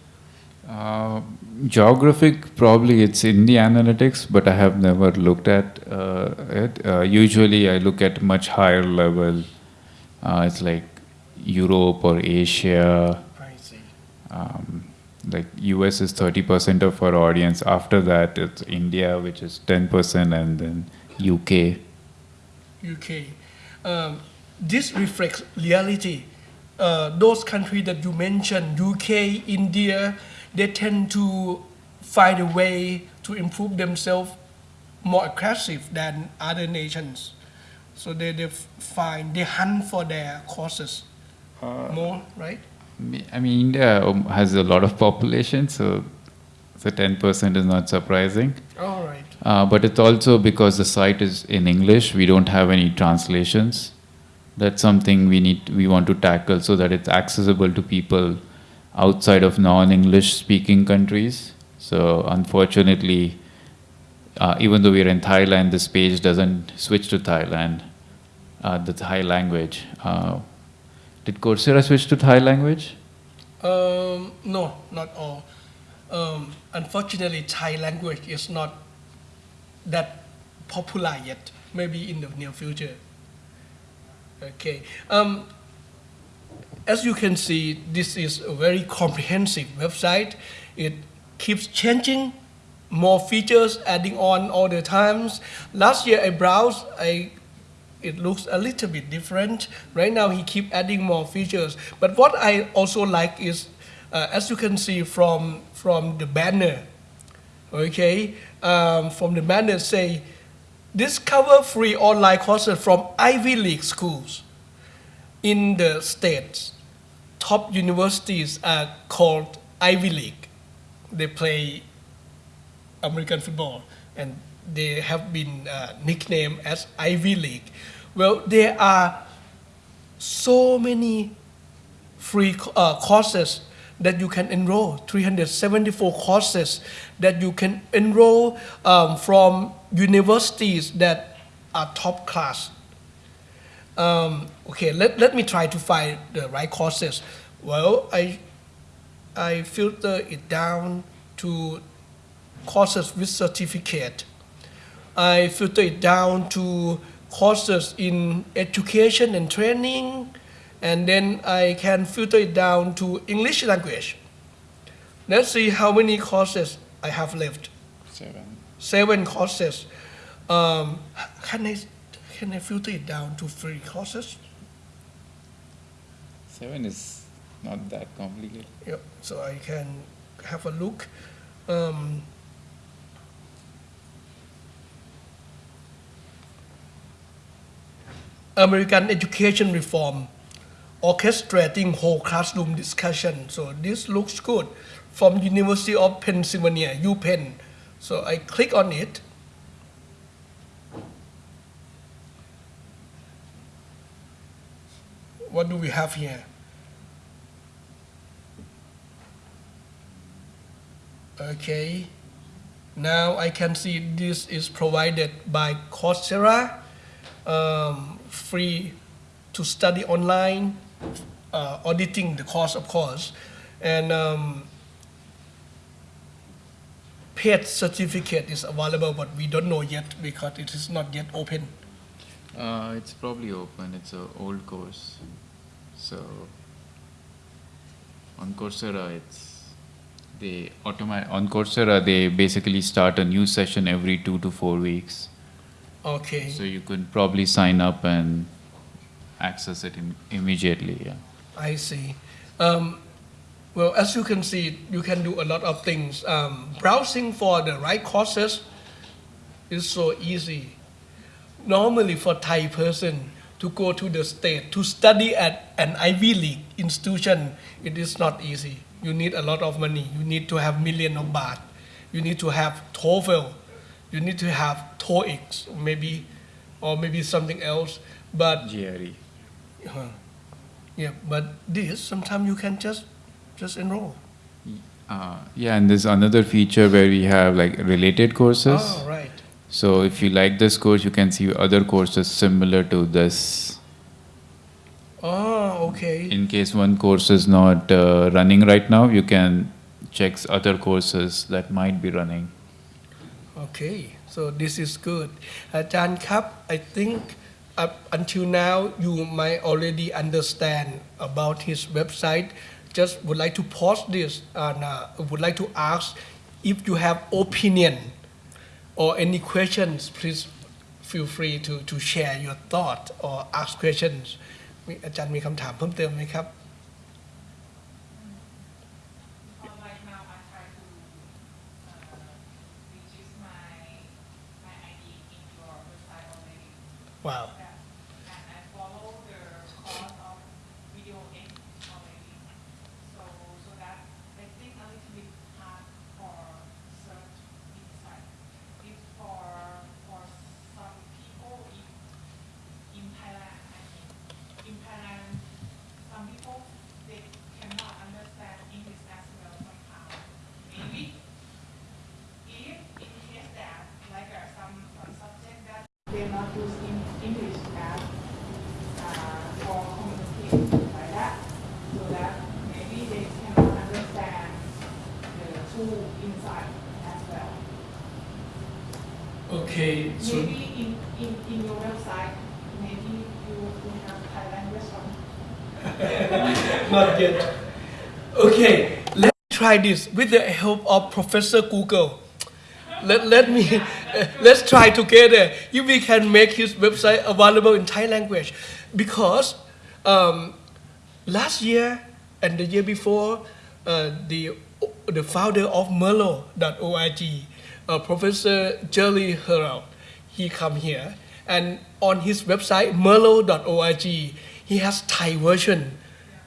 Uh, geographic, probably it's in the analytics, but I have never looked at uh, it. Uh, usually, I look at much higher level. Uh, it's like Europe or Asia. I see. Um, like US is thirty percent of our audience. After that, it's India, which is ten percent, and then UK. UK. Um, this reflects reality. Uh, those countries that you mentioned, UK, India, they tend to find a way to improve themselves more aggressive than other nations. So they, they find, they hunt for their courses more, right? I mean, India um, has a lot of population, so ten percent is not surprising. All right. Uh, but it's also because the site is in English, we don't have any translations. That's something we need, we want to tackle so that it's accessible to people outside of non-English speaking countries. So unfortunately, uh, even though we're in Thailand, this page doesn't switch to Thailand. uh, the Thai language. Uh, did Coursera switch to Thai language? Um, no, not all. Um, unfortunately, Thai language is not that popular yet. Maybe in the near future. Okay. Um, as you can see, this is a very comprehensive website. It keeps changing, more features adding on all the times. Last year I browsed, I it looks a little bit different. Right now he keep adding more features. But what I also like is, uh, as you can see from from the banner, okay, um, from the banner say, discover free online courses from Ivy League schools in the states. Top universities are called Ivy League. They play American football, and they have been uh, nicknamed as Ivy League. Well, there are so many free uh, courses that you can enroll 374 courses that you can enroll um, from universities that are top class um, okay let, let me try to find the right courses well i i filter it down to courses with certificate i filter it down to courses in education and training and then I can filter it down to English language. Let's see how many courses I have left. Seven. Seven courses. Um, can I can I filter it down to three courses? Seven is not that complicated. Yep. So I can have a look. Um, American education reform, orchestrating whole classroom discussion. So this looks good from University of Pennsylvania, UPenn. So I click on it. What do we have here? Okay. Now I can see this is provided by Coursera, um, free to study online, uh, auditing the course, of course, and um, paid certificate is available, but we don't know yet because it is not yet open. Uh, it's probably open. It's an old course, so on Coursera, it's they automatic on Coursera they basically start a new session every two to four weeks. Okay. So you could probably sign up and access it Im- immediately. Yeah. I see. Um, well, as you can see, you can do a lot of things. Um, browsing for the right courses is so easy. Normally, for Thai person to go to the state to study at an Ivy League institution, it is not easy. You need a lot of money. You need to have million of baht. You need to have TOEFL. You need to have TOEIC, maybe, or maybe something else. But GRE. uh, yeah, but this sometimes you can just just enroll. Uh, yeah, and there's another feature where we have like related courses. Oh, right. So if you like this course, you can see other courses similar to this. Oh, okay. In case one course is not uh, running right now, you can check other courses that might be running. Okay, so this is good. Uh, Ajahn Kap, I think up until now you might already understand about his website Just would like to pause this and uh, would like to ask if you have opinion or any questions. Please feel free to to share your thought or ask questions. มีอาจารย์มีคำถามเพิ่มเติมไหมครับ Uh, Try this with the help of Professor Google. Let, let me let's try together. If we can make his website available in Thai language. Because um, last year and the year before uh, the the founder of MERLOT.org uh, Professor Jerry Herald he come here. And on his website merlot.org he has Thai version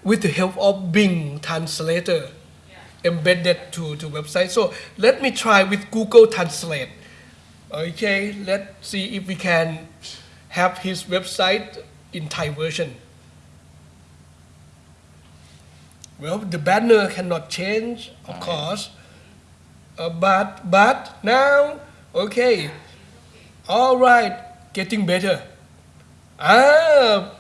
with the help of Bing translator embedded to, to website. So let me try with Google Translate. Okay, let's see if we can have his website in Thai version. Well, the banner cannot change, of course, Uh, but but now, okay, all right, getting better. Ah,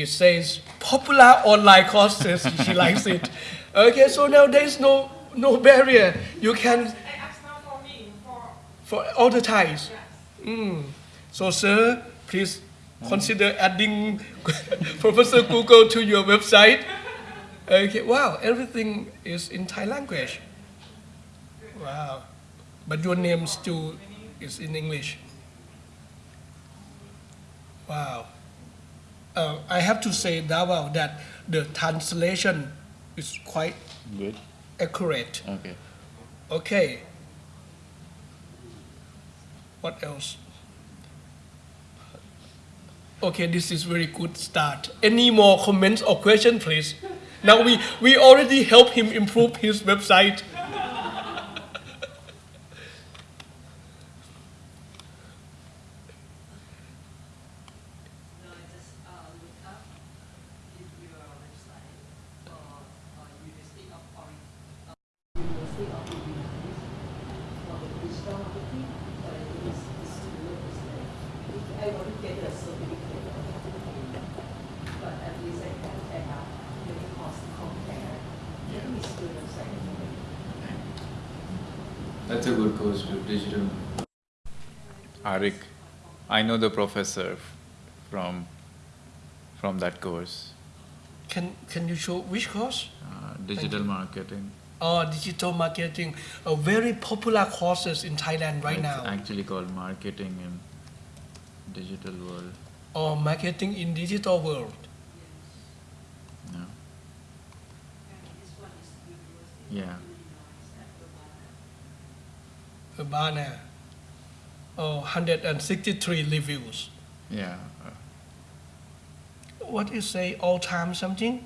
it says popular online courses. she likes it. Okay, so now there is no no barrier. You can I asked now for me, for, for all the Thais. yes. Mm. So, sir, please consider adding Professor Google to your website. Okay, wow, everything is in Thai language. Wow, but your name still is in English. Wow. Uh, I have to say, Dhawal, that the translation is quite Good. accurate. Okay. Okay. What else? Okay, this is very good start. Any more comments or question, please? Now we, we already help him improve his website. No, I just uh, look up in your website for uh, University of Oregon. Uh, University of Illinois for the digital marketing, but it is is to look is like if I want to get a certificate, I have to pay. But at least I can I have many costs to compare. I think it's good website anyway. That's a good course to digital. Arik, I know the professor from from that course, Can, can you show which course? uh, digital marketing. Oh, digital marketing, a very popular courses in Thailand right it's now. actually called marketing in digital world. Or marketing in digital world. No? And this one is University Yeah. of Illinois Urbana. Oh, 163 reviews. Yeah. uh, what is say all time something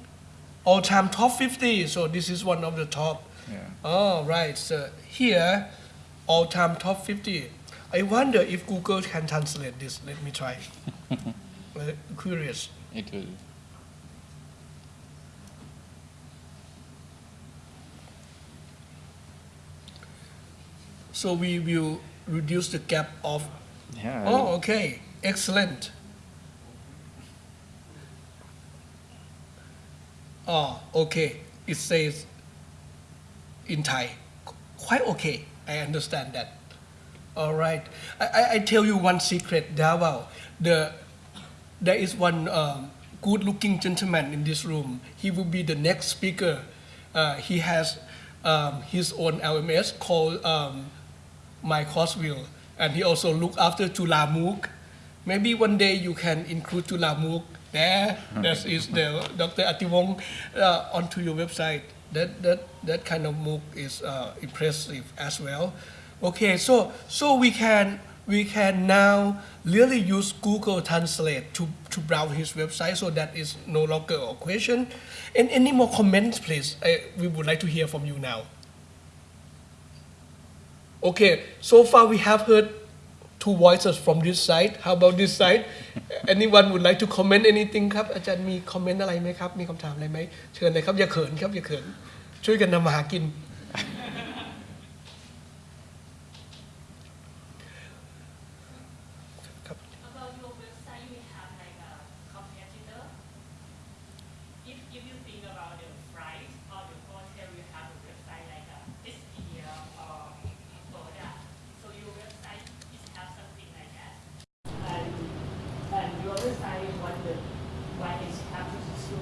all time top 50 so this is one of the top yeah. oh right so here all time top 50 i wonder if google can translate this let me try Uh, curious It will. so we will reduce the gap of Yeah. oh okay. Excellent. Oh okay. It says in thai. Quite okay. I understand that. All right. I, I, I tell you one secret Dhawal the there is one um, good looking gentleman in this room. He will be the next speaker. Uh, he has um, his own lms called um, myCourseVille and he also look after Chula MOOC. Maybe one day you can include Chula MOOC there. That is the Dr. Atiwong uh, onto your website. That that that kind of MOOC is uh, impressive as well. Okay, so so we can we can now really use Google Translate to to browse his website. So that is no longer a question. And any more comments, please? I, we would like to hear from you now Okay, so far we have heard two voices from this side. How about this side? Anyone would like to comment anything ครับ อาจารย์มีคอมเมนต์อะไรไหมครับ มีคำถามอะไรไหม เชิญเลยครับ อย่าเขินครับ อย่าเขิน ช่วยกันนำมาหากิน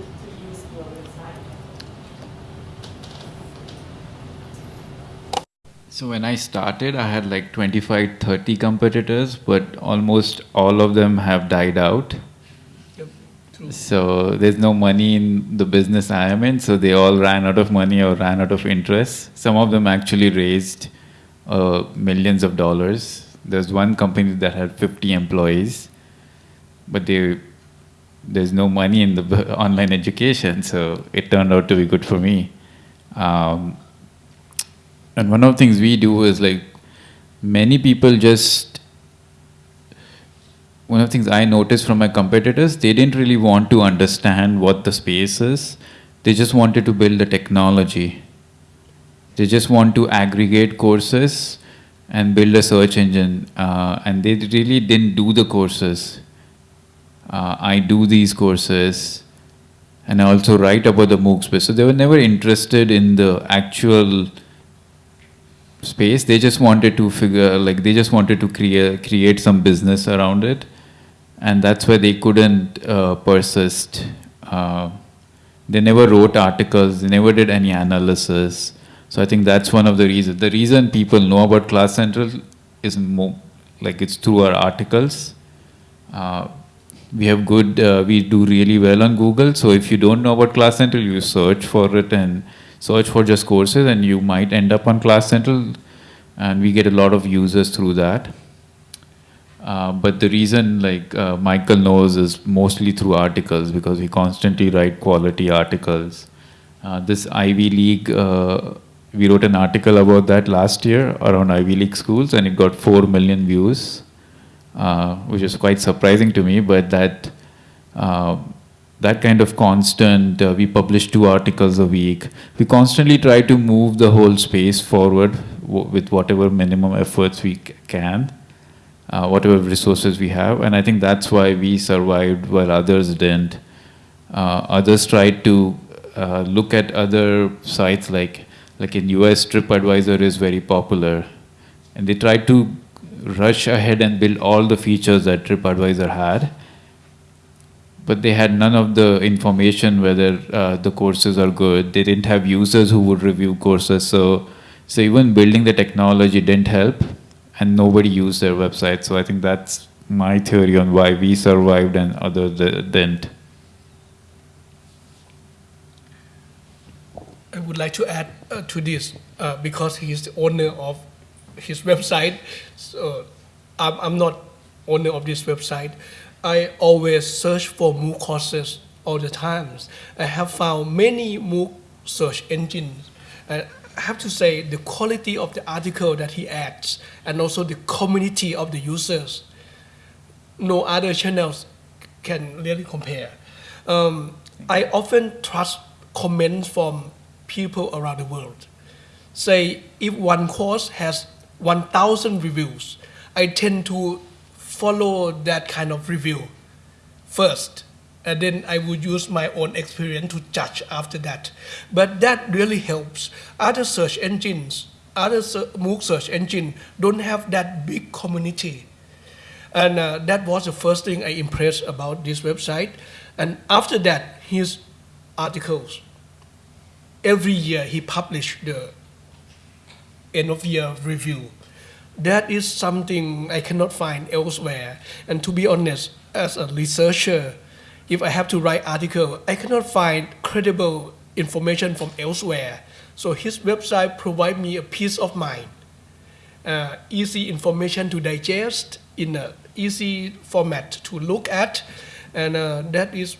to, to use your website? So when I started, I had like 25, 30 competitors, but almost all of them have died out. Yep, true. So there's no money in the business I am in, so they all ran out of money or ran out of interest. Some of them actually raised uh, millions of dollars. There's one company that had 50 employees, but they there's no money in the online education, so it turned out to be good for me. Um, and one of the things we do is like many people just one of the things I noticed from my competitors, they didn't really want to understand what the space is. They just wanted to build the technology. They just want to aggregate courses and build a search engine. Uh, and they really didn't do the courses. Uh, I do these courses and I also write about the MOOC space. So they were never interested in the actual space. They just wanted to figure, like, they just wanted to create create some business around it, and that's why they couldn't uh, persist. Uh, they never wrote articles. They never did any analysis. So I think that's one of the reasons. The reason people know about Class Central is more like it's through our articles. Uh, we have good, uh, we do really well on Google. So if you don't know about Class Central, you search for it and search for just courses, and you might end up on Class Central, and we get a lot of users through that. Uh, but the reason, like uh, Michael knows, is mostly through articles because we constantly write quality articles. Uh, this Ivy League, uh, we wrote an article about that last year around Ivy League schools, and it got four million views, uh, which is quite surprising to me. But that uh, that kind of constant, uh, we publish two articles a week. We constantly try to move the whole space forward with whatever minimum efforts we can uh, whatever resources we have. And I think that's why we survived while others didn't. Uh, others tried to look at other sites like like in US TripAdvisor is very popular, and they tried to rush ahead and build all the features that TripAdvisor had. But they had none of the information whether uh, the courses are good. They didn't have users who would review courses. So, so even building the technology didn't help and nobody used their website. So I think that's my theory on why we survived and others didn't. I would like to add uh, to this uh, because he is the owner of his website. So I'm, I'm not owner of this website. I always search for MOOC courses all the times. I have found many MOOC search engines. I have to say the quality of the article that he adds and also the community of the users no other channels can really compare. Um, I often trust comments from people around the world. Say, if one course has 1,000 reviews, I tend to follow that kind of review first, and then I would use my own experience to judge after that. But that really helps. Other search engines, other MOOC search engine don't have that big community. And uh, that was the first thing I impressed about this website. And after that, his articles. Every year he published the end of year review. That is something I cannot find elsewhere. And to be honest, as a researcher, if I have to write article, I cannot find credible information from elsewhere. So his website provide me a peace of mind uh, easy information to digest in a easy format to look at, and uh, that is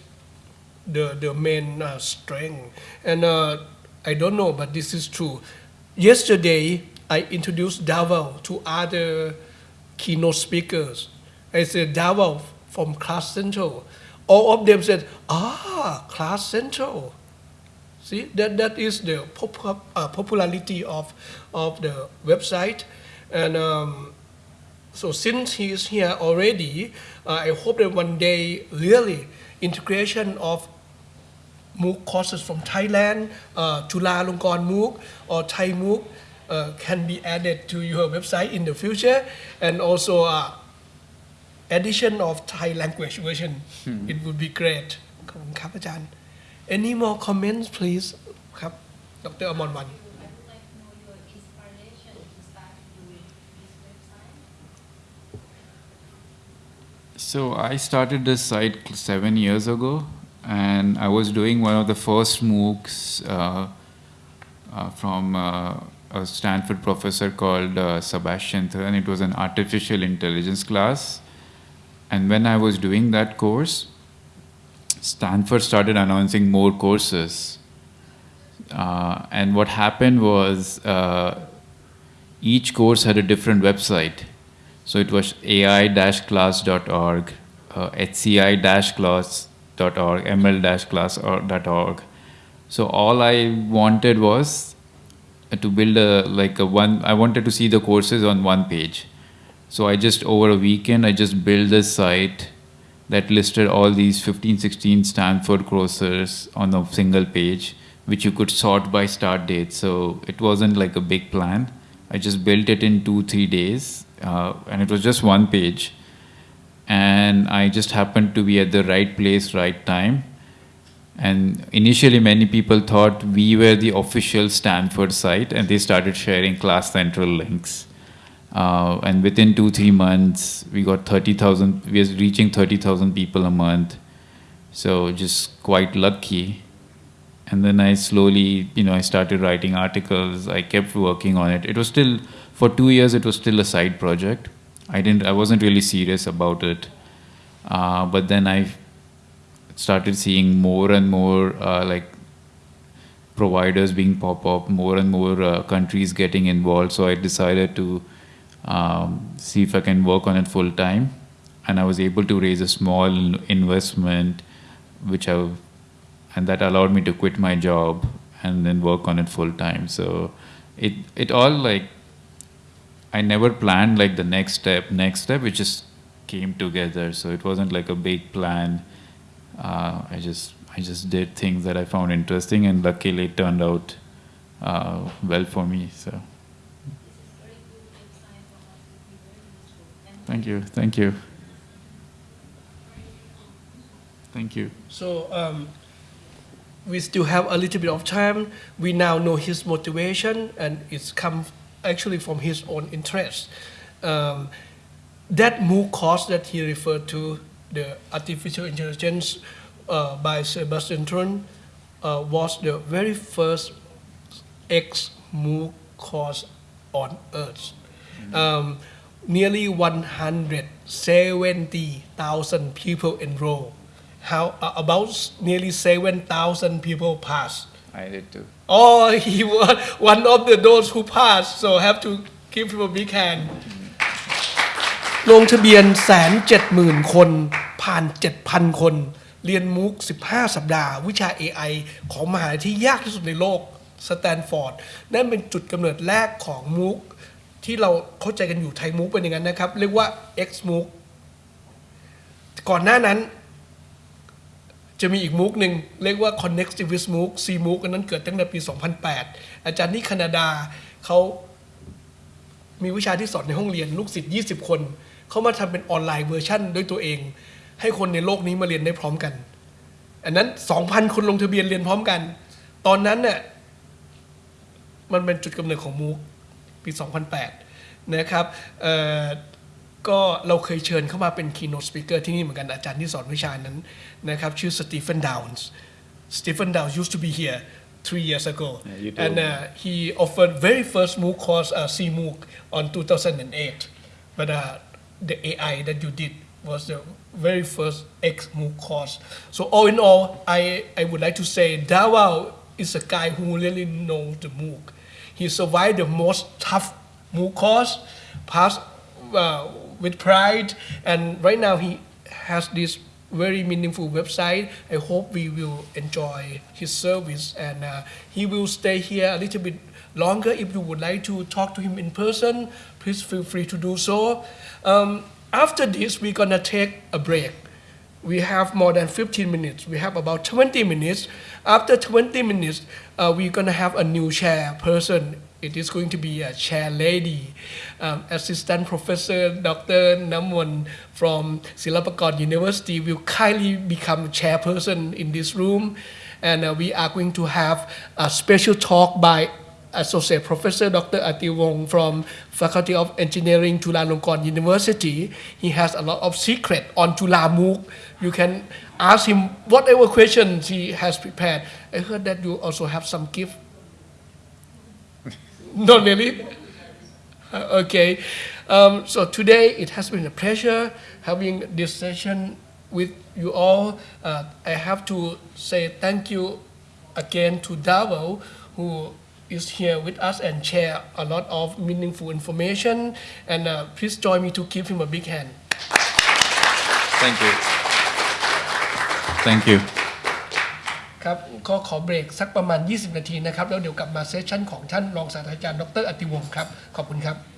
the the main uh, strength. And uh, I don't know, but this is true. Yesterday, I introduced Dhawal to other keynote speakers. I said Dhawal from Class Central. All of them said, "Ah, Class Central." See, that, that is the pop, uh, popularity of, of the website. And um, so since he is here already, uh, I hope that one day really integration of MOOC courses from Thailand, uh, Chulalongkorn MOOC or Thai MOOC uh, can be added to your website in the future. And also uh, addition of Thai language version, it would be great ขอบคุณครับอาจารย์ any more comments please ครับ ดรอมรวัน I would like to know your inspiration to start doing this website. So I started this site seven years ago, and I was doing one of the first MOOCs uh, uh, from uh, a Stanford professor called uh, Sebastian and It was an artificial intelligence class, and when I was doing that course, Stanford started announcing more courses. Uh, and what happened was uh, each course had a different website. So it was ai-class.org, uh, hci-class.org, ml-class.org. So all I wanted was to build a like a one. I wanted to see the courses on one page. So I just over a weekend I just built this site that listed all these 15, 16 Stanford courses on a single page, which you could sort by start date. So it wasn't like a big plan. I just built it in two, three days, uh, and it was just one page. And I just happened to be at the right place, right time. And initially, many people thought we were the official Stanford site, and they started sharing Class Central links. Uh, and within two, three months, we got 30,000, we were reaching 30,000 people a month. So just quite lucky. And then I slowly, you know, I started writing articles. I kept working on it. It was still, for two years, it was still a side project. I didn't, I wasn't really serious about it. Uh, but then I started seeing more and more uh, like providers being pop up, more and more uh, countries getting involved. So I decided to um, see if I can work on it full time. And I was able to raise a small investment, which I, and that allowed me to quit my job and then work on it full time. So it it all like I never planned like the next step, next step. It just came together. So it wasn't like a big plan. Uh, I just I just did things that I found interesting, and luckily it turned out uh, well for me. So thank you, thank you, thank you. So um, we still have a little bit of time. We now know his motivation, and it's come actually from his own interest. Um, that MOOC course that he referred to, the artificial intelligence uh, by Sebastian Thrun, uh, was the very first X MOOC course on earth. Um, nearly 170,000 people enroll. How uh, about nearly 7,000 people pass. I did too. Oh, he was one of the those who passed, so have to give him a big hand. ลงทะเบียนแสนเจ็ดหมื่นคนผ่าน7,000คน เรียนมุก 15 สัปดาห์ วิชา AI ของมหาลัยที่ยากที่สุดในโลกสแตนฟอร์ดนั่นเป็นจุดกำเนิดแรกของมุก ที่เราเข้าใจกันอยู่ไทยมุกเป็นอย่างนั้นนะครับ เรียกว่า X มุกก่อนหน้านั้น จะมีอีกมุกหนึ่งเรียกว่า Connectivist MOOC C MOOC อันนั้นเกิดตั้งแต่ปี 2008 อาจารย์ที่แคนาดาเขามีวิชาที่สอนในห้องเรียนลูกศิษย์ 20 คน เขามาทำเป็นออนไลน์เวอร์ชั่นด้วยตัวเอง ให้คนในโลกนี้มาเรียนได้พร้อมกัน อันนั้น 2,000 คนลงทะเบียนเรียนพร้อมกัน ตอนนั้นเนี่ยมันเป็นจุดกำเนิดของมูกปี 2008 นะครับก็เราเคยเชิญเข้ามาเป็น keynote speaker ที่นี่เหมือนกันอาจารย์ที่สอนวิชานั้น นะครับชื่อสตีเฟนดาวน์สตีเฟนดาวน์ used to be here three years ago. Yeah, and uh, he offered very first MOOC course uh, CMOOC on 2008 but uh, the AI that you did was the very first X MOOC course. So all in all I I would like to say Dhawal is a guy who really knows the MOOC. He survived the most tough MOOC course passed uh, with pride. And right now he has this very meaningful website. I hope we will enjoy his service and uh, he will stay here a little bit longer. If you would like to talk to him in person, please feel free to do so. Um, after this, we're gonna take a break. We have more than 15 minutes. We have about 20 minutes. After 20 minutes, uh, we're gonna have a new chair person. It is going to be a chair lady, um, Assistant Professor Dr. Namwon from Silpakorn University will kindly become chairperson in this room. and uh, we are going to have a special talk by Associate Professor Dr. Atiwong from Faculty of Engineering, Chulalongkorn University. He has a lot of secret on Chula MOOC. You can ask him whatever questions he has prepared. I heard that you also have some gift. Not really? Uh, Okay. Um, so today it has been a pleasure having this session with you all. Uh, I have to say thank you again to Dhawal, who is here with us and share a lot of meaningful information. And uh, please join me to give him a big hand. Thank you. Thank you. ครับก็ขอเบรกสักประมาณ 20 นาทีนะครับ แล้วเดี๋ยวกลับมาเซสชั่นของท่านรองศาสตราจารย์ดรอติวงศ์ครับ ขอบคุณครับ